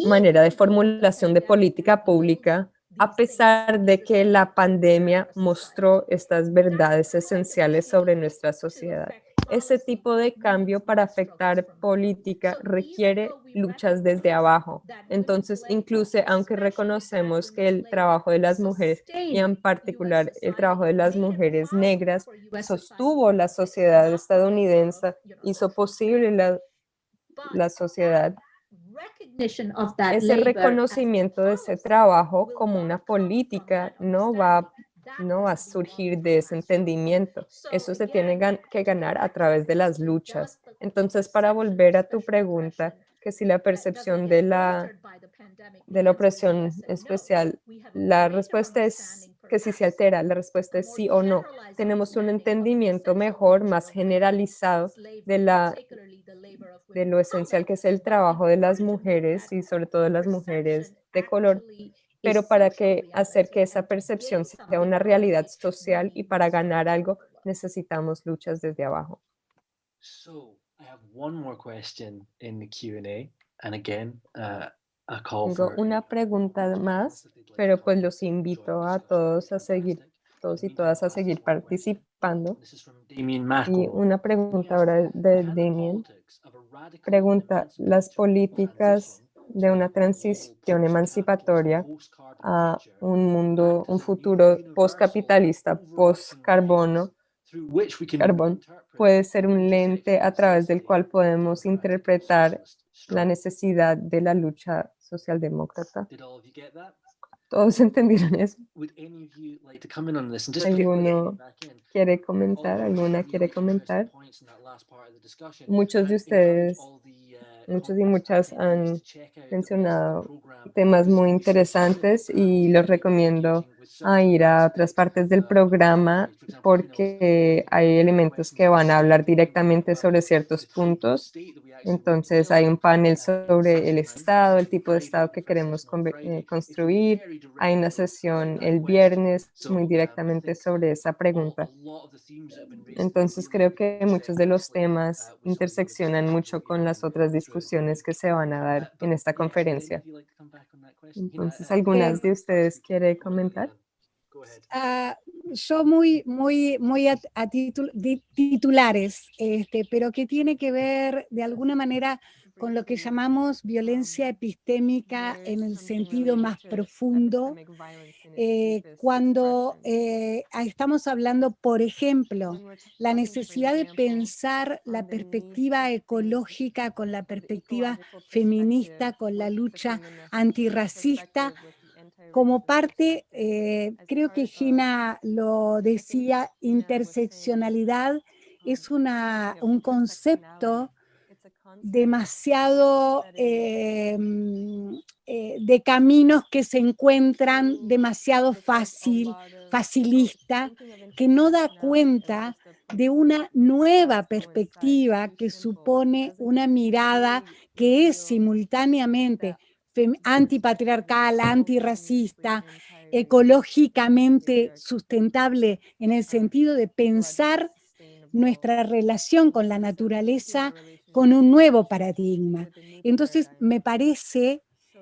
manera de formulación de política pública a pesar de que la pandemia mostró estas verdades esenciales sobre nuestra sociedad. Ese tipo de cambio para afectar política requiere luchas desde abajo. Entonces, incluso aunque reconocemos que el trabajo de las mujeres, y en particular el trabajo de las mujeres negras, sostuvo la sociedad estadounidense, hizo posible la, la sociedad ese reconocimiento de ese trabajo como una política no va, no va a surgir de ese entendimiento. Eso se tiene que ganar a través de las luchas. Entonces, para volver a tu pregunta, que si la percepción de la, de la opresión especial, la respuesta es que si se altera, la respuesta es sí o no. Tenemos un entendimiento mejor, más generalizado de la de lo esencial que es el trabajo de las mujeres y sobre todo de las mujeres de color, pero para que hacer que esa percepción sea una realidad social y para ganar algo necesitamos luchas desde abajo. Tengo una pregunta más, pero pues los invito a todos a seguir, todos y todas a seguir participando. Y una pregunta ahora de Damien. pregunta, ¿las políticas de una transición emancipatoria a un mundo, un futuro postcapitalista, post-carbono, carbón, puede ser un lente a través del cual podemos interpretar la necesidad de la lucha socialdemócrata. ¿Todos entendieron eso? ¿Alguno quiere comentar? ¿Alguna quiere comentar? Muchos de ustedes, muchos y muchas han mencionado temas muy interesantes y los recomiendo a ir a otras partes del programa porque hay elementos que van a hablar directamente sobre ciertos puntos. Entonces hay un panel sobre el Estado, el tipo de Estado que queremos eh, construir. Hay una sesión el viernes muy directamente sobre esa pregunta. Entonces creo que muchos de los temas interseccionan mucho con las otras discusiones que se van a dar en esta conferencia. Entonces, ¿algunas de ustedes quiere comentar? Uh, yo muy, muy, muy a, titulares, este, pero que tiene que ver de alguna manera con lo que llamamos violencia epistémica en el sentido más profundo, eh, cuando eh, estamos hablando, por ejemplo, la necesidad de pensar la perspectiva ecológica con la perspectiva feminista, con la lucha antirracista, como parte, eh, creo que Gina lo decía, interseccionalidad es una, un concepto demasiado em, eh, de caminos que se encuentran demasiado fácil, facilista, que no da cuenta de una nueva perspectiva que supone una mirada que es simultáneamente antipatriarcal, antirracista, ecológicamente sustentable en el sentido de pensar nuestra relación con la naturaleza con un nuevo paradigma. Entonces, me parece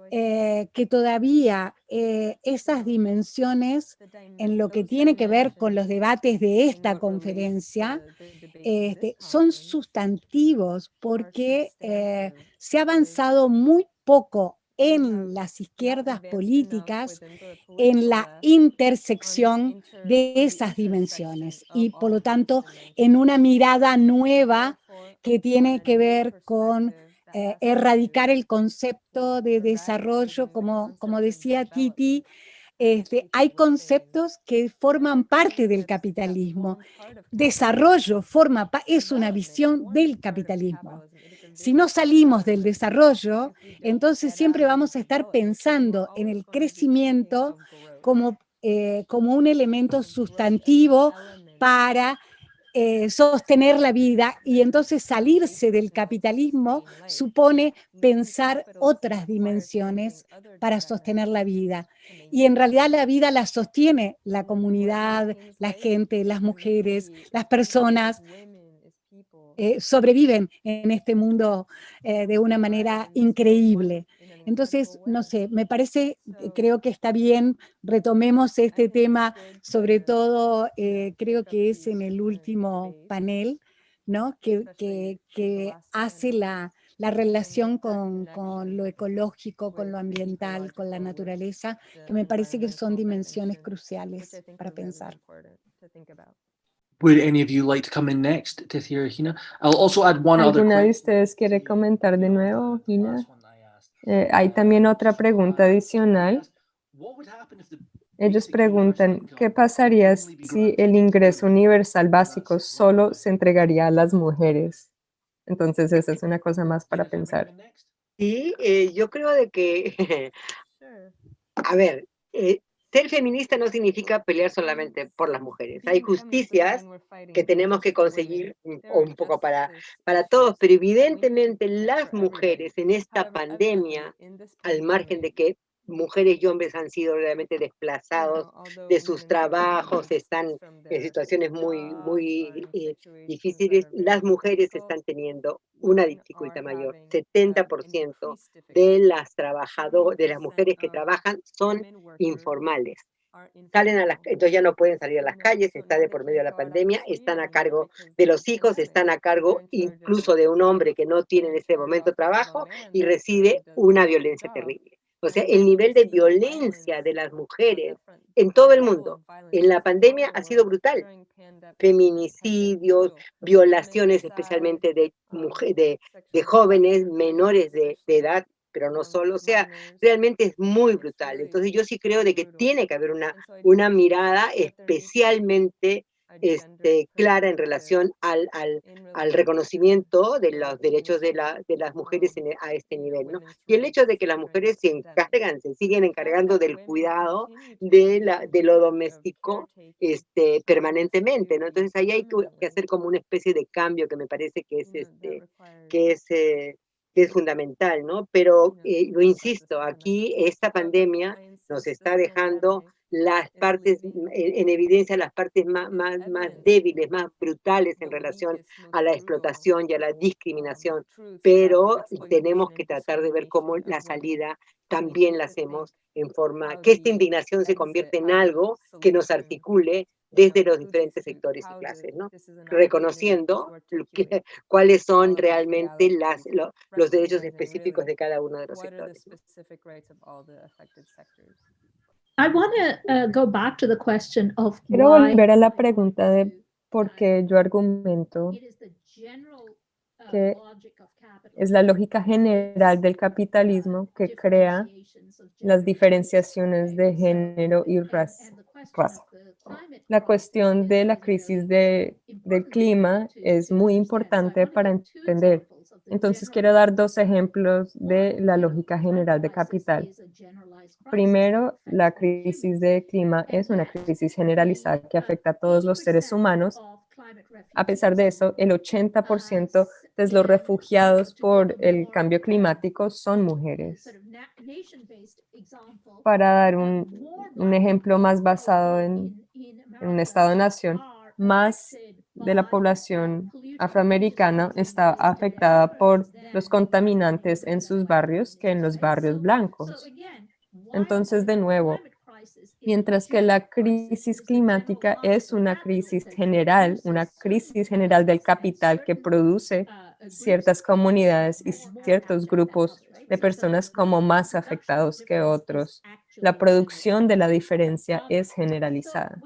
eh, que todavía eh, esas dimensiones en lo que tiene que ver con los debates de esta conferencia este, son sustantivos porque eh, se ha avanzado muy poco en las izquierdas políticas en la intersección de esas dimensiones. y por lo tanto en una mirada nueva que tiene que ver con eh, erradicar el concepto de desarrollo, como, como decía Titi, este, hay conceptos que forman parte del capitalismo. Desarrollo forma, es una visión del capitalismo. Si no salimos del desarrollo, entonces siempre vamos a estar pensando en el crecimiento como, eh, como un elemento sustantivo para eh, sostener la vida y entonces salirse del capitalismo supone pensar otras dimensiones para sostener la vida. Y en realidad la vida la sostiene la comunidad, la gente, las mujeres, las personas, eh, sobreviven en este mundo eh, de una manera increíble. Entonces, no sé, me parece, eh, creo que está bien, retomemos este tema, sobre todo creo que es en el último panel, ¿no? que, que, hace la, la relación con, con, lo ecológico, con lo ambiental, con la naturaleza, que me parece que son dimensiones cruciales para pensar. Would any of you like to come in next, Tithia or Hina? I'll also add one other ¿Alguna de ustedes quiere comentar de nuevo, Hina? Eh, hay también otra pregunta adicional. Ellos preguntan, ¿qué pasaría si el ingreso universal básico solo se entregaría a las mujeres? Entonces, esa es una cosa más para pensar. Sí, eh, yo creo de que, a ver, eh, ser feminista no significa pelear solamente por las mujeres. Hay justicias que tenemos que conseguir un poco para, para todos, pero evidentemente las mujeres en esta pandemia, al margen de que mujeres y hombres han sido realmente desplazados de sus trabajos, están en situaciones muy, muy eh, difíciles, las mujeres están teniendo una dificultad mayor. 70% de las trabajadoras, de las mujeres que trabajan son informales. salen a las, entonces ya no pueden salir a las calles, está de por medio de la pandemia, están a cargo de los hijos, están a cargo incluso de un hombre que no tiene en ese momento trabajo y recibe una violencia terrible. O sea, el nivel de violencia de las mujeres en todo el mundo en la pandemia ha sido brutal. Feminicidios, violaciones especialmente de, de, de jóvenes menores de, de edad pero no solo, o sea, realmente es muy brutal. Entonces yo sí creo de que tiene que haber una, una mirada especialmente este, clara en relación al, al, al, reconocimiento de los derechos de, la, de las mujeres en, e, a este nivel, ¿no? Y el hecho de que las mujeres se encargan, se siguen encargando del cuidado de, la, de lo doméstico este, permanentemente, ¿no? Entonces ahí hay que, hacer como una especie de cambio que me parece que es, este, que es, eh, que es fundamental, ¿no? Pero, eh, lo insisto, aquí esta pandemia nos está dejando las partes, en, evidencia las partes más, más, más débiles, más brutales en relación a la explotación y a la discriminación, pero tenemos que tratar de ver cómo la salida también la hacemos en forma, que esta indignación se convierte en algo que nos articule desde los diferentes sectores y clases, ¿no? reconociendo cuáles son realmente las, los derechos específicos de cada uno de los sectores. Quiero volver a la pregunta de por qué yo argumento uh, que es la lógica general del capitalismo que crea las diferenciaciones de género y raza. La cuestión de la crisis de, del clima es muy importante para entender. Entonces quiero dar dos ejemplos de la lógica general de capital. Primero, la crisis de clima es una crisis generalizada que afecta a todos los seres humanos. A pesar de eso, el 80% de los refugiados por el cambio climático son mujeres. Para dar un, ejemplo más basado en, en un Estado-nación, más de la población afroamericana está afectada por los contaminantes en sus barrios que en los barrios blancos. Entonces, de nuevo, mientras que la crisis climática es una crisis general, una crisis general del capital que produce ciertas comunidades y ciertos grupos de personas como más afectados que otros, la producción de la diferencia es generalizada.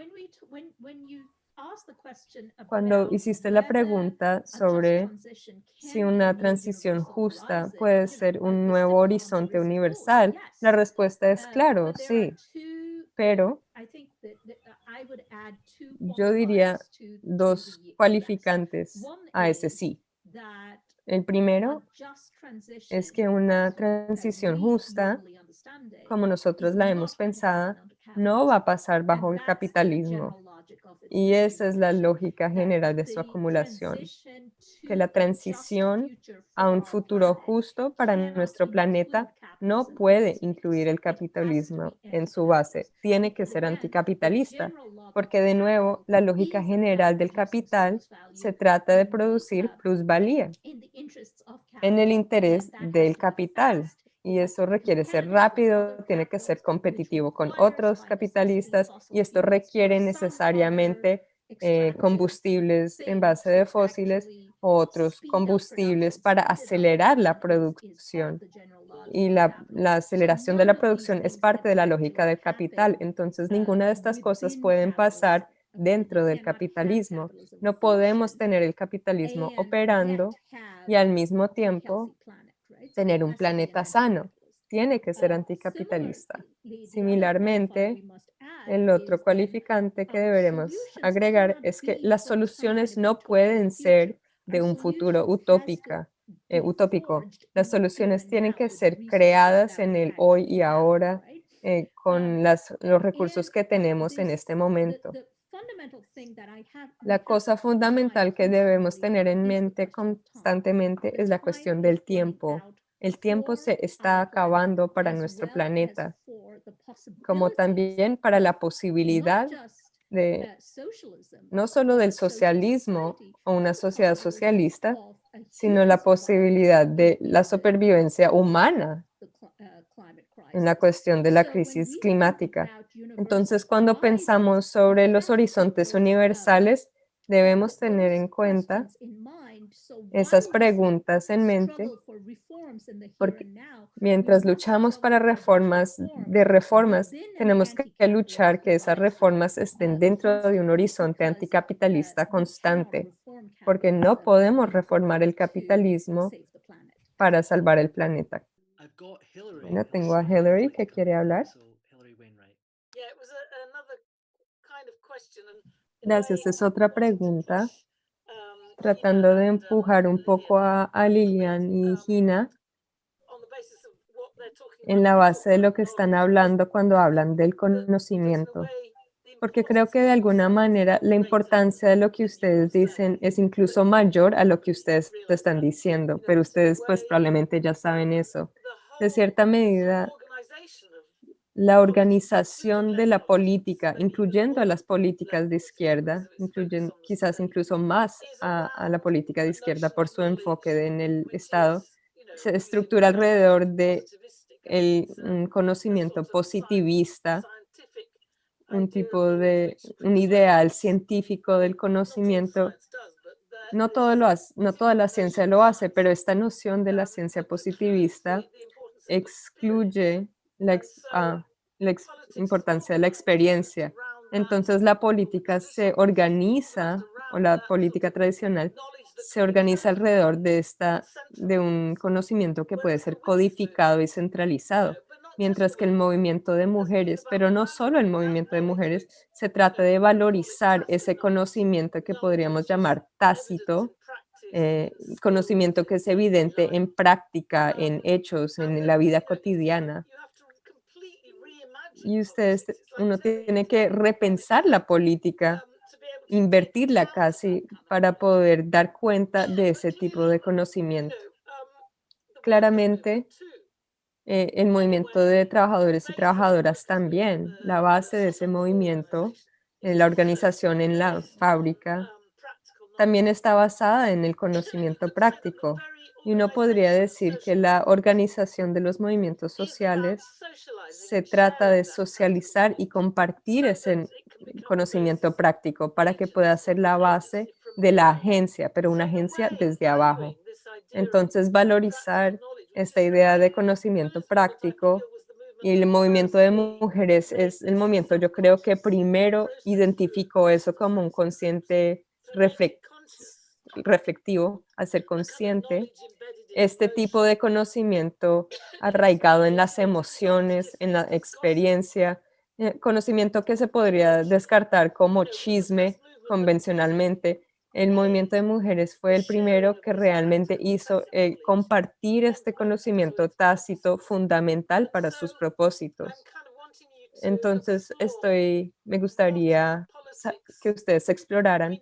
Cuando hiciste la pregunta sobre si una transición justa puede ser un nuevo horizonte universal, la respuesta es claro, sí. Pero yo diría dos cualificantes a ese sí. El primero es que una transición justa, como nosotros la hemos pensado, no va a pasar bajo el capitalismo. Y esa es la lógica general de su acumulación, que la transición a un futuro justo para nuestro planeta no puede incluir el capitalismo en su base, tiene que ser anticapitalista, porque de nuevo la lógica general del capital se trata de producir plusvalía en el interés del capital, y eso requiere ser rápido, tiene que ser competitivo con otros capitalistas y esto requiere necesariamente eh, combustibles en base de fósiles o otros combustibles para acelerar la producción. Y la, la, aceleración de la producción es parte de la lógica del capital. Entonces, ninguna de estas cosas pueden pasar dentro del capitalismo. No podemos tener el capitalismo operando y al mismo tiempo tener un planeta sano. Tiene que ser anticapitalista. Similarmente, el otro cualificante que deberemos agregar es que las soluciones no pueden ser de un futuro utópica, eh, utópico. Las soluciones tienen que ser creadas en el hoy y ahora eh, con los recursos que tenemos en este momento. La cosa fundamental que debemos tener en mente constantemente es la cuestión del tiempo. El tiempo se está acabando para nuestro planeta, como también para la posibilidad de no solo del socialismo o una sociedad socialista, sino la posibilidad de la supervivencia humana en la cuestión de la crisis climática. Entonces, cuando pensamos sobre los horizontes universales, debemos tener en cuenta esas preguntas en mente, porque mientras luchamos para reformas de reformas, tenemos que luchar que esas reformas estén dentro de un horizonte anticapitalista constante, porque no podemos reformar el capitalismo para salvar el planeta. Bueno, tengo a Hillary que quiere hablar. Gracias, es otra pregunta tratando de empujar un poco a, Lilian y Gina en la base de lo que están hablando cuando hablan del conocimiento. Porque creo que de alguna manera la importancia de lo que ustedes dicen es incluso mayor a lo que ustedes están diciendo, pero ustedes pues probablemente ya saben eso. De cierta medida, la organización de la política, incluyendo a las políticas de izquierda, incluyen quizás incluso más a, la política de izquierda por su enfoque en el Estado, se estructura alrededor de el, conocimiento positivista, un tipo de, un ideal científico del conocimiento. No, todo lo no toda la ciencia lo hace, pero esta noción de la ciencia positivista excluye la, ah, la importancia de la experiencia. Entonces la política se organiza, o la política tradicional, se organiza alrededor de, esta, de un conocimiento que puede ser codificado y centralizado, mientras que el movimiento de mujeres, pero no solo el movimiento de mujeres, se trata de valorizar ese conocimiento que podríamos llamar tácito, eh, conocimiento que es evidente en práctica, en hechos, en la vida cotidiana. Y ustedes, uno tiene que repensar la política, invertirla casi para poder dar cuenta de ese tipo de conocimiento. Claramente, eh, el movimiento de trabajadores y trabajadoras también, la base de ese movimiento, en la organización en la fábrica, también está basada en el conocimiento práctico. Y uno podría decir que la organización de los movimientos sociales se trata de socializar y compartir ese conocimiento práctico para que pueda ser la base de la agencia, pero una agencia desde abajo. Entonces, valorizar esta idea de conocimiento práctico y el movimiento de mujeres es el movimiento, yo creo que primero identificó eso como un consciente reflector reflectivo, a ser consciente, este tipo de conocimiento arraigado en las emociones, en la experiencia, eh, conocimiento que se podría descartar como chisme convencionalmente. El movimiento de mujeres fue el primero que realmente hizo eh, compartir este conocimiento tácito fundamental para sus propósitos. Entonces, estoy, me gustaría que ustedes exploraran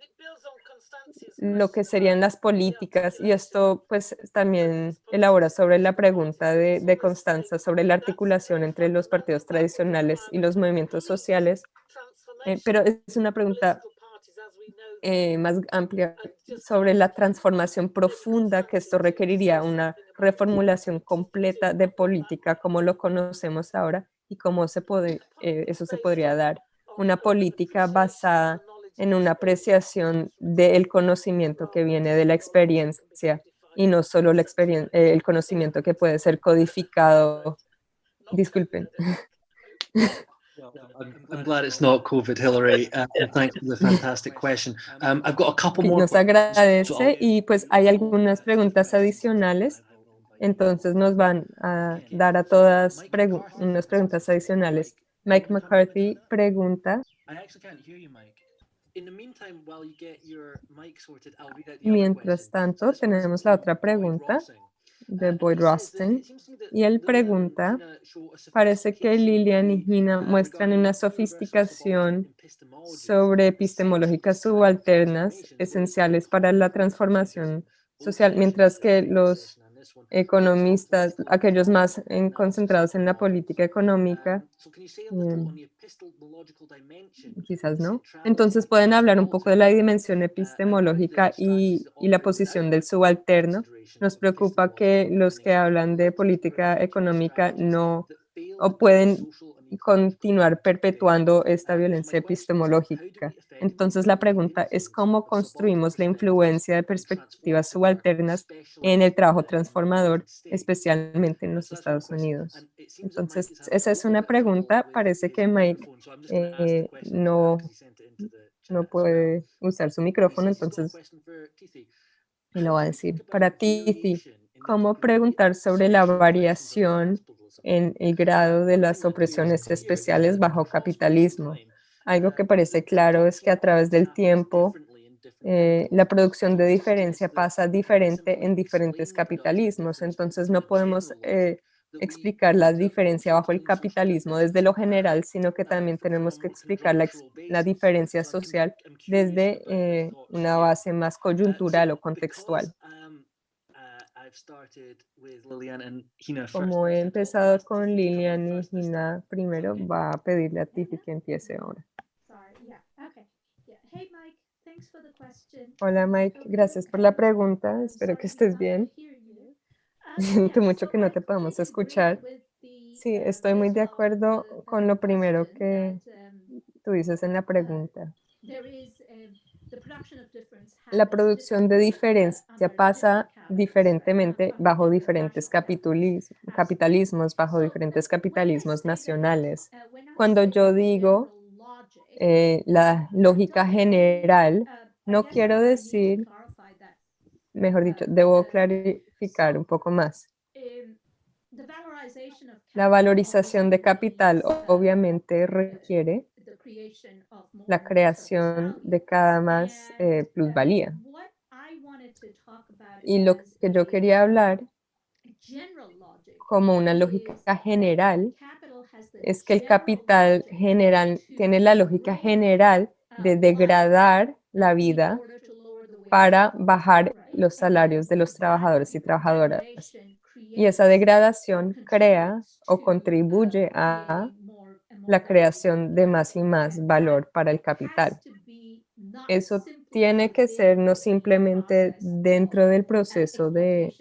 lo que serían las políticas y esto pues también elabora sobre la pregunta de, de Constanza sobre la articulación entre los partidos tradicionales y los movimientos sociales, eh, pero es una pregunta eh, más amplia sobre la transformación profunda que esto requeriría una reformulación completa de política como lo conocemos ahora y cómo se puede, eh, eso se podría dar. Una política basada en una apreciación del conocimiento que viene de la experiencia y no solo la experiencia, eh, el conocimiento que puede ser codificado. Disculpen. I'm glad it's not COVID, Hillary. Uh, thanks for the fantastic question. Um, I've got a couple more. Nos agradece y pues hay algunas preguntas adicionales. Entonces nos van a dar a todas unas preguntas adicionales. Mike McCarthy pregunta. Mientras tanto, tenemos la otra pregunta de Boyd Rosten. Y él pregunta, parece que Lilian y Gina muestran una sofisticación sobre epistemológicas subalternas esenciales para la transformación social, mientras que los economistas, aquellos más concentrados en la política económica, em, quizás no. Entonces pueden hablar un poco de la dimensión epistemológica y, y, la posición del subalterno. Nos preocupa que los que hablan de política económica no o pueden continuar perpetuando esta violencia epistemológica. Entonces la pregunta es cómo construimos la influencia de perspectivas subalternas en el trabajo transformador, especialmente en los Estados Unidos. Entonces esa es una pregunta, parece que Mike eh, no, no puede usar su micrófono, entonces me lo va a decir. Para ti, ¿cómo preguntar sobre la variación en el grado de las opresiones especiales bajo capitalismo. Algo que parece claro es que a través del tiempo eh, la producción de diferencia pasa diferente en diferentes capitalismos. Entonces no podemos eh, explicar la diferencia bajo el capitalismo desde lo general, sino que también tenemos que explicar la, diferencia social desde eh, una base más coyuntural o contextual. Como he empezado con Lilian y Gina primero, va a pedirle a Tiffy que empiece ahora. Hola Mike, gracias por la pregunta. Espero que estés bien. Siento mucho que no te podamos escuchar. Sí, estoy muy de acuerdo con lo primero que tú dices en la pregunta. La producción de diferencia pasa diferentemente bajo diferentes capitalismos, bajo diferentes capitalismos nacionales. Cuando yo digo eh, la lógica general, no quiero decir, mejor dicho, debo clarificar un poco más. La valorización de capital obviamente requiere la creación de cada más eh, plusvalía. Y lo que yo quería hablar como una lógica general es que el capital general tiene la lógica general de degradar la vida para bajar los salarios de los trabajadores y trabajadoras. Y esa degradación crea o contribuye a la creación de más y más valor para el capital. Eso tiene que ser no simplemente dentro del proceso de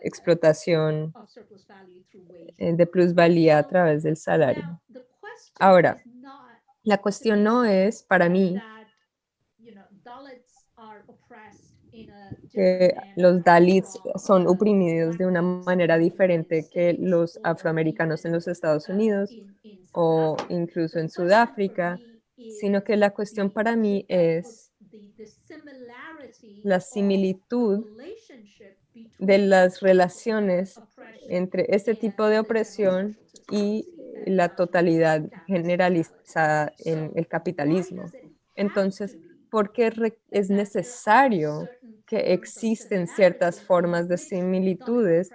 explotación eh, de plusvalía a través del salario. Ahora, la cuestión no es para mí que los Dalits son oprimidos de una manera diferente que los afroamericanos en los Estados Unidos o incluso en Sudáfrica, sino que la cuestión para mí es la similitud de las relaciones entre este tipo de opresión y la totalidad generalizada en el capitalismo. Entonces, ¿por qué es necesario que existen ciertas formas de similitudes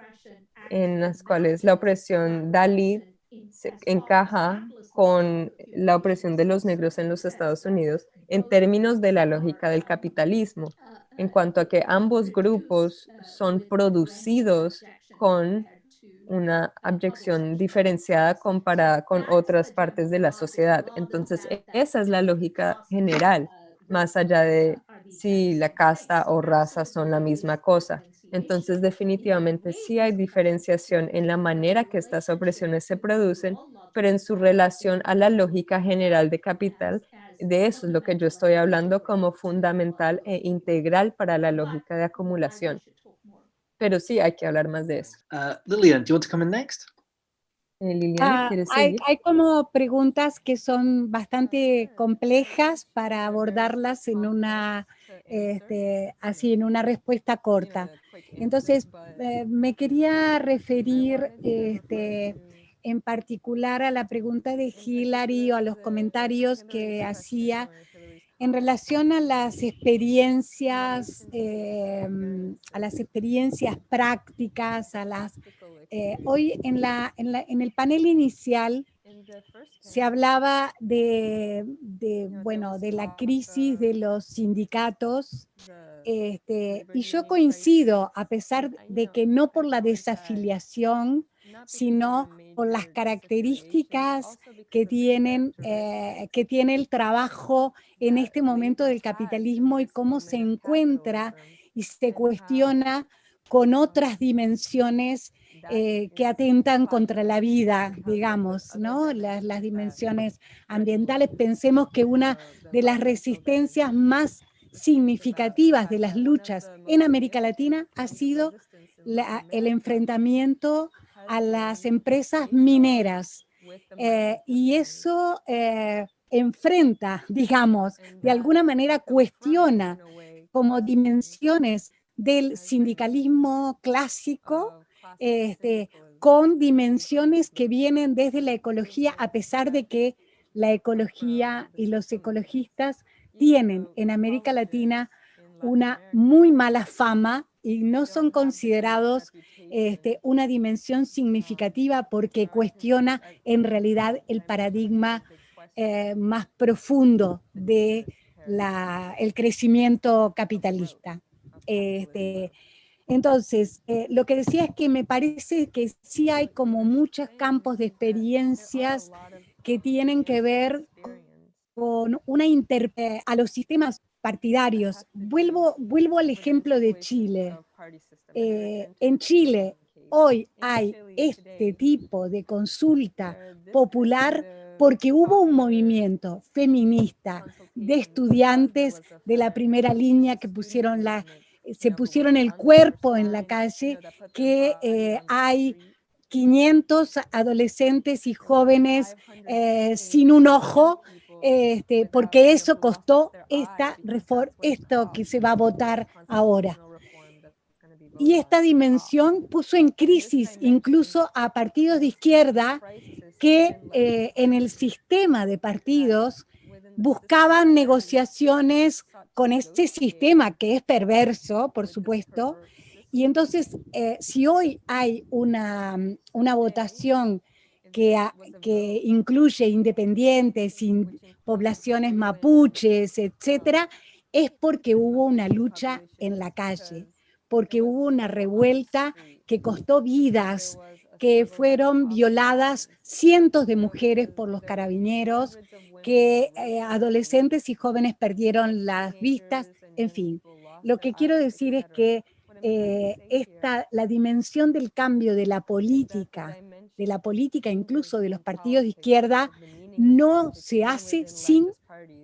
en las cuales la opresión Dalit se encaja con la opresión de los negros en los Estados Unidos en términos de la lógica del capitalismo, en cuanto a que ambos grupos son producidos con una abyección diferenciada comparada con otras partes de la sociedad. Entonces, esa es la lógica general, más allá de si la casta o raza son la misma cosa. Entonces, definitivamente sí hay diferenciación en la manera que estas opresiones se producen, pero en su relación a la lógica general de capital, de eso es lo que yo estoy hablando como fundamental e integral para la lógica de acumulación. Pero sí hay que hablar más de eso. Uh, Lilian, do you want to come in next? Eh, uh, hay, hay, como preguntas que son bastante complejas para abordarlas en una, este, así, en una respuesta corta. Entonces, eh, me quería referir este, en particular a la pregunta de Hillary o a los comentarios que hacía en relación a las experiencias, em, a las experiencias prácticas, a las... Eh, hoy en, la, en, el panel inicial se hablaba de, de, bueno, de la crisis de los sindicatos este, y yo coincido, a pesar de que no por la desafiliación, sino por las características que, tienen, eh, que tiene el trabajo en este momento del capitalismo y cómo se encuentra y se cuestiona con otras dimensiones eh, que atentan contra la vida, digamos, ¿no? Las, las, dimensiones ambientales. Pensemos que una de las resistencias más significativas de las luchas en América Latina ha sido el enfrentamiento a las empresas mineras. Eh, y eso eh, enfrenta, digamos, de alguna manera cuestiona como dimensiones del sindicalismo clásico este, con dimensiones que vienen desde la ecología, a pesar de que la ecología y los ecologistas tienen en América Latina una muy mala fama y no son considerados este, una dimensión significativa porque cuestiona en realidad el paradigma eh, más profundo de el crecimiento capitalista. Este, entonces, eh, lo que decía es que me parece que sí hay como muchos campos de experiencias que tienen que ver con una inter a los sistemas partidarios. Vuelvo, vuelvo al ejemplo de Chile. Eh, en Chile hoy hay este tipo de consulta popular porque hubo un movimiento feminista de estudiantes de la primera línea que pusieron la, se pusieron el cuerpo en la calle, que eh, hay 500 adolescentes y jóvenes eh, sin un ojo, este, porque eso costó esta esto que se va a votar ahora. Y esta dimensión puso en crisis incluso a partidos de izquierda que eh, en el sistema de partidos buscaban negociaciones con este sistema que es perverso, por supuesto, y entonces eh, si hoy hay una, una votación que, que, incluye independientes, poblaciones mapuches, etcétera, es porque hubo una lucha en la calle, porque hubo una revuelta que costó vidas, que fueron violadas cientos de mujeres por los carabineros, que eh, adolescentes y jóvenes perdieron las vistas, en fin. Lo que quiero decir es que eh, esta, la dimensión del cambio de la política, de la política incluso de los partidos de izquierda, no se hace sin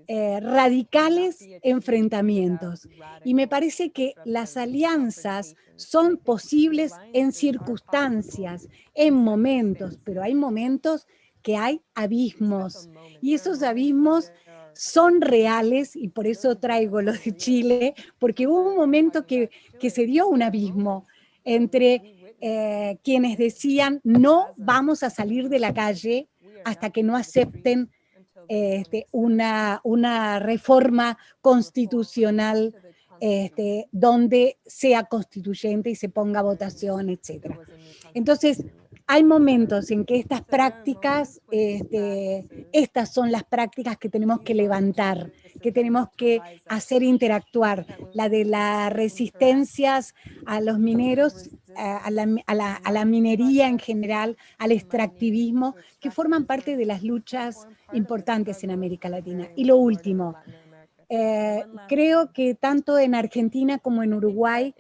eh, radicales enfrentamientos. Y me parece que las alianzas son posibles en circunstancias, en momentos, pero hay momentos que hay abismos. Y esos abismos son reales, y por eso traigo lo de Chile, porque hubo un momento que, que se dio un abismo entre eh, quienes decían no vamos a salir de la calle hasta que no acepten este, una, una reforma constitucional este, donde sea constituyente y se ponga votación, etc. Entonces, hay momentos en que estas prácticas, este, estas son las prácticas que tenemos que levantar, que tenemos que hacer interactuar, la de las resistencias a los mineros, a la, a la minería en general, al extractivismo, que forman parte de las luchas importantes en América Latina. Y lo último, eh, creo que tanto en Argentina como en Uruguay,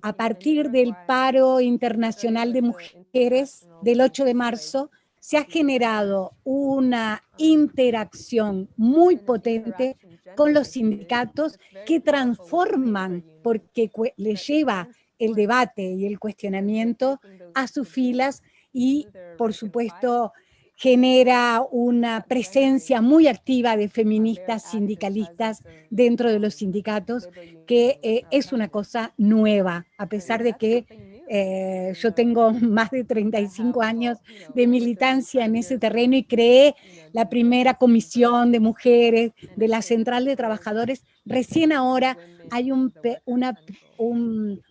a partir del paro internacional de mujeres del 8 de marzo, se ha generado una interacción muy potente con los sindicatos que transforman, porque le lleva el debate y el cuestionamiento a sus filas y, por supuesto, genera una presencia muy activa de feministas sindicalistas dentro de los sindicatos, que eh, es una cosa nueva, a pesar de que eh, yo tengo más de 35 años de militancia en ese terreno y creé la primera comisión de mujeres de la Central de Trabajadores. Recién ahora hay un, una,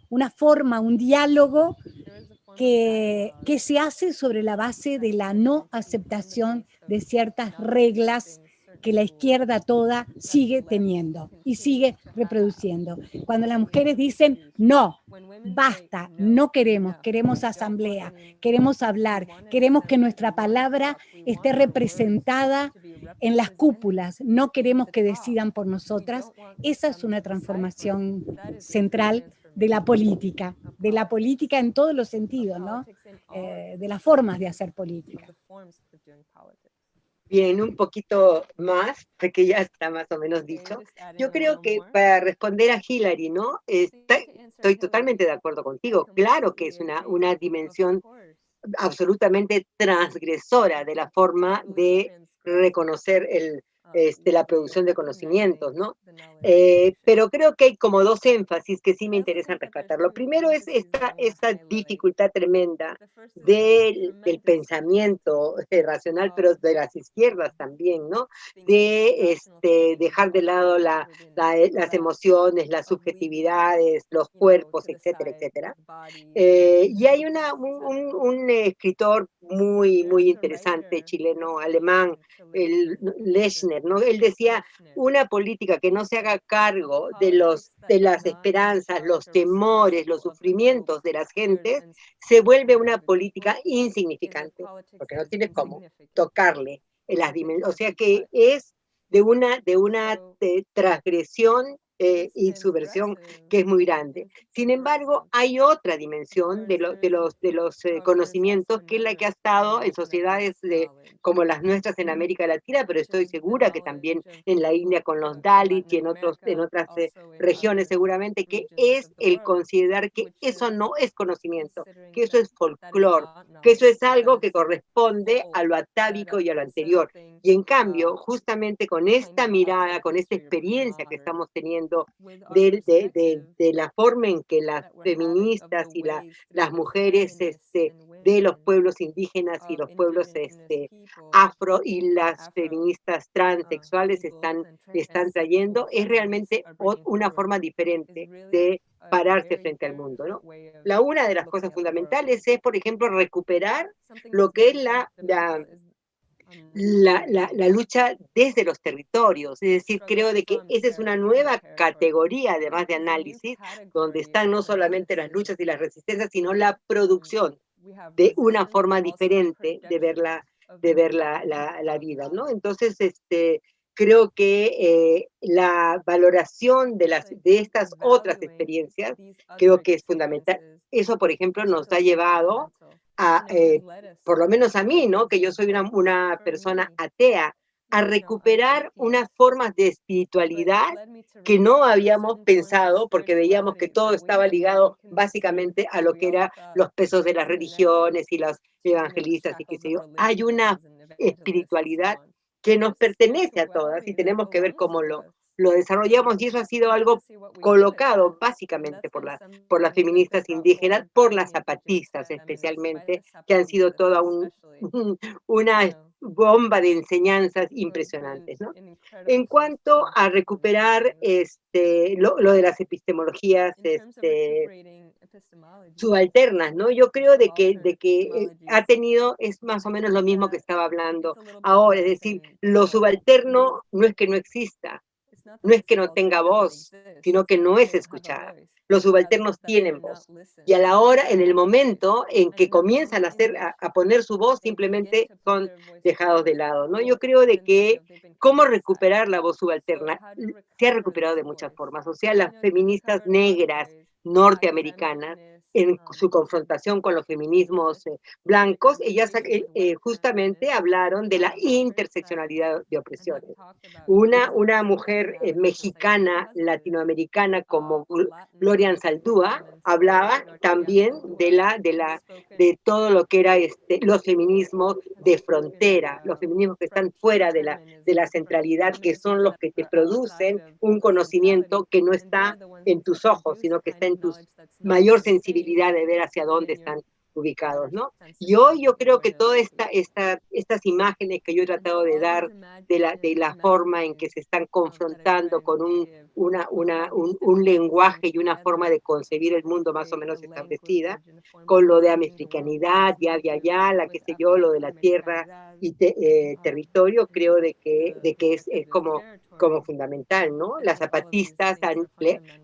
una forma, un diálogo que, que, se hace sobre la base de la no aceptación de ciertas reglas que la izquierda toda sigue teniendo y sigue reproduciendo. Cuando las mujeres dicen, no, basta, no queremos, queremos asamblea, queremos hablar, queremos que nuestra palabra esté representada en las cúpulas, no queremos que decidan por nosotras, esa es una transformación central de la política. de la política en todos los sentidos, ¿no? Eh, de las formas de hacer política. Bien, un poquito más, porque ya está más o menos dicho. Yo creo que para responder a Hillary, ¿no? estoy totalmente de acuerdo contigo. Claro que es una, una dimensión absolutamente transgresora de la forma de reconocer el, este, la producción de conocimientos, ¿no? Eh, pero creo que hay como dos énfasis que sí me interesan rescatar. Lo primero es esta, esta dificultad tremenda del, del pensamiento racional, pero de las izquierdas también, ¿no? De este, dejar de lado la, las emociones, las subjetividades, los cuerpos, etcétera, etcétera. Eh, y hay una, un, un, escritor muy, muy interesante, chileno, alemán, el Lechner, ¿no? Él decía, una política que no se haga cargo de, los, de las esperanzas, los temores, los sufrimientos de las gentes, se vuelve una política insignificante, porque no tiene cómo tocarle en las dimensiones. O sea que es de una, de una transgresión eh, y su versión que es muy grande. Sin embargo, hay otra dimensión de, de los, de los eh, conocimientos que es la que ha estado en sociedades de, como las nuestras en América Latina, pero estoy segura que también en la India con los Dalits y en, otros, en otras eh, regiones seguramente, que es el considerar que eso no es conocimiento, que eso es folclore, que eso es algo que corresponde a lo atávico y a lo anterior. Y en cambio, justamente con esta mirada, con esta experiencia que estamos teniendo, de, de, la forma en que las feministas y la, las mujeres este, de los pueblos indígenas y los pueblos este, afro y las feministas transexuales están, están trayendo, es realmente una forma diferente de pararse frente al mundo. ¿no? La una de las cosas fundamentales es, por ejemplo, recuperar lo que es la, la la, la, lucha desde los territorios. Es decir, creo de que esa es una nueva categoría, además de análisis, donde están no solamente las luchas y las resistencias, sino la producción de una forma diferente de ver la, de ver la, la, vida, ¿no? Entonces, este, creo que eh, la valoración de, las, de estas otras experiencias creo que es fundamental. Eso, por ejemplo, nos ha llevado a, eh, por lo menos a mí, ¿no? Que yo soy una, una persona atea, a recuperar unas formas de espiritualidad que no habíamos pensado porque veíamos que todo estaba ligado básicamente a lo que eran los pesos de las religiones y los evangelistas y qué sé yo. Hay una espiritualidad que nos pertenece a todas y tenemos que ver cómo lo, lo desarrollamos y eso ha sido algo colocado básicamente por, la, por las feministas indígenas, por las zapatistas especialmente, que han sido toda un, una bomba de enseñanzas impresionantes. ¿no? En cuanto a recuperar este, lo, lo de las epistemologías este, subalternas, ¿no? Yo creo de que, de que eh, ha tenido, es más o menos lo mismo que estaba hablando ahora, es decir, lo subalterno no es que no exista, no es que no tenga voz, sino que no es escuchada. Los subalternos tienen voz. Y a la hora, en el momento en que comienzan a, hacer, a, poner su voz, simplemente son dejados de lado. ¿no? Yo creo de que cómo recuperar la voz subalterna se ha recuperado de muchas formas. O sea, las feministas negras norteamericanas en su confrontación con los feminismos eh, blancos, ellas eh, eh, justamente hablaron de la interseccionalidad de opresiones. Una, una mujer mexicana, latinoamericana como Gloria Saldúa, hablaba también de, la, de, la, de todo lo que era este, los feminismos de frontera, los feminismos que están fuera de la, de la centralidad, que son los que te producen un conocimiento que no está en tus ojos, sino que está en tu mayor sensibilidad de ver hacia dónde están ubicados, ¿no? Y hoy yo creo que todas esta, esta, estas imágenes que yo he tratado de dar de la, de la forma en que se están confrontando con un, una, una, un, lenguaje y una forma de concebir el mundo más o menos establecida, con lo de americanidad, ya, ya, ya, la que sé yo, lo de la tierra y eh, territorio, creo de que, de que es, es como como fundamental, ¿no? Las zapatistas han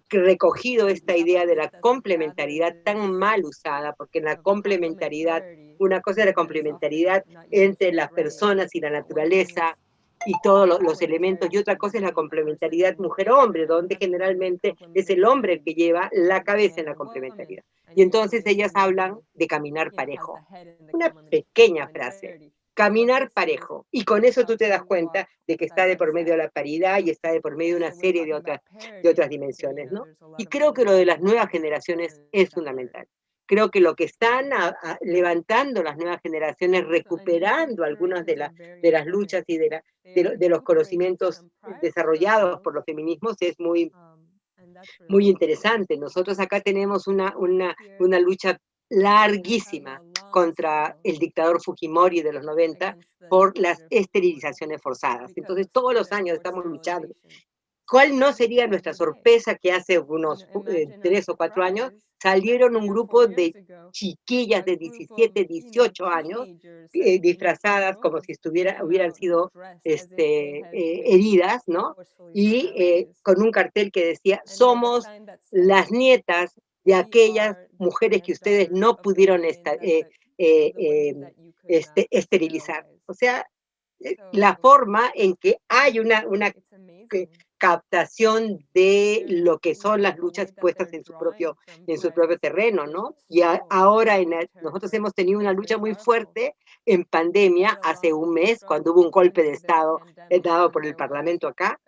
recogido esta idea de la complementariedad tan mal usada, porque en la complementariedad, una cosa es la complementariedad entre las personas y la naturaleza, y todos los elementos, y otra cosa es la complementariedad mujer-hombre, donde generalmente es el hombre el que lleva la cabeza en la complementariedad. Y entonces ellas hablan de caminar parejo. Una pequeña frase, caminar parejo. Y con eso tú te das cuenta de que está de por medio de la paridad y está de por medio de una serie de otras, de otras dimensiones, ¿no? Y creo que lo de las nuevas generaciones es fundamental. Creo que lo que están levantando las nuevas generaciones, recuperando algunas de, de las luchas y de, de, los conocimientos desarrollados por los feminismos es muy, muy interesante. Nosotros acá tenemos una, una, una lucha larguísima contra el dictador Fujimori de los 90 por las esterilizaciones forzadas. Entonces, todos los años estamos luchando. ¿Cuál no sería nuestra sorpresa que hace unos eh, tres o cuatro años salieron un grupo de chiquillas de 17, 18 años eh, disfrazadas como si estuviera, hubieran sido este, eh, heridas, ¿no? Y con un cartel que decía, somos las nietas de aquellas mujeres que ustedes no pudieron este, esterilizar. O sea, la forma en que hay una, una captación de lo que son las luchas puestas en su propio, en su propio terreno, ¿no? Y ahora en nosotros hemos tenido una lucha muy fuerte en pandemia hace un mes, cuando hubo un golpe de Estado dado por el Parlamento acá,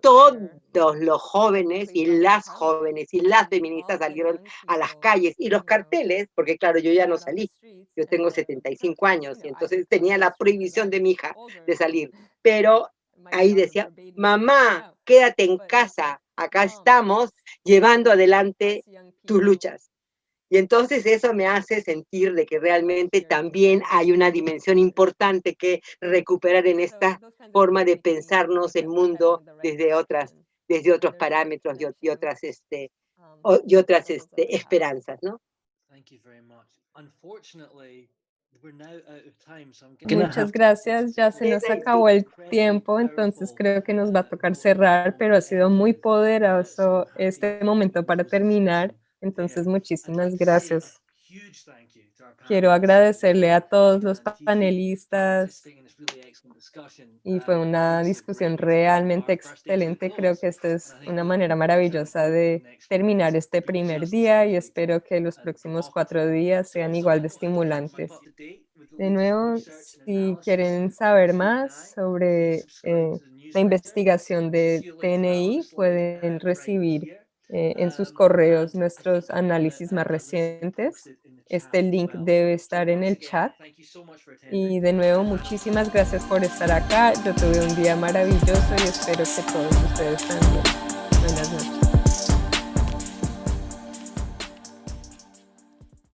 todos los jóvenes y las jóvenes y las feministas salieron a las calles y los carteles, porque claro, yo ya no salí, yo tengo 75 años y entonces tenía la prohibición de mi hija de salir, pero ahí decía, mamá, quédate en casa, acá estamos llevando adelante tus luchas. Y entonces eso me hace sentir de que realmente también hay una dimensión importante que recuperar en esta forma de pensarnos el mundo desde otras, desde otros parámetros y, otras, este, y otras este, esperanzas, ¿no? Muchas gracias, ya se nos acabó el tiempo, entonces creo que nos va a tocar cerrar, pero ha sido muy poderoso este momento para terminar, entonces muchísimas gracias. Quiero agradecerle a todos los panelistas. Y fue una discusión realmente excelente. Creo que esta es una manera maravillosa de terminar este primer día y espero que los próximos cuatro días sean igual de estimulantes. De nuevo, si quieren saber más sobre eh, la investigación de TNI, pueden recibir eh, en sus correos nuestros análisis más recientes. Este link debe estar en el chat. Y de nuevo, muchísimas gracias por estar acá. Yo tuve un día maravilloso y espero que todos ustedes también. Buenas noches.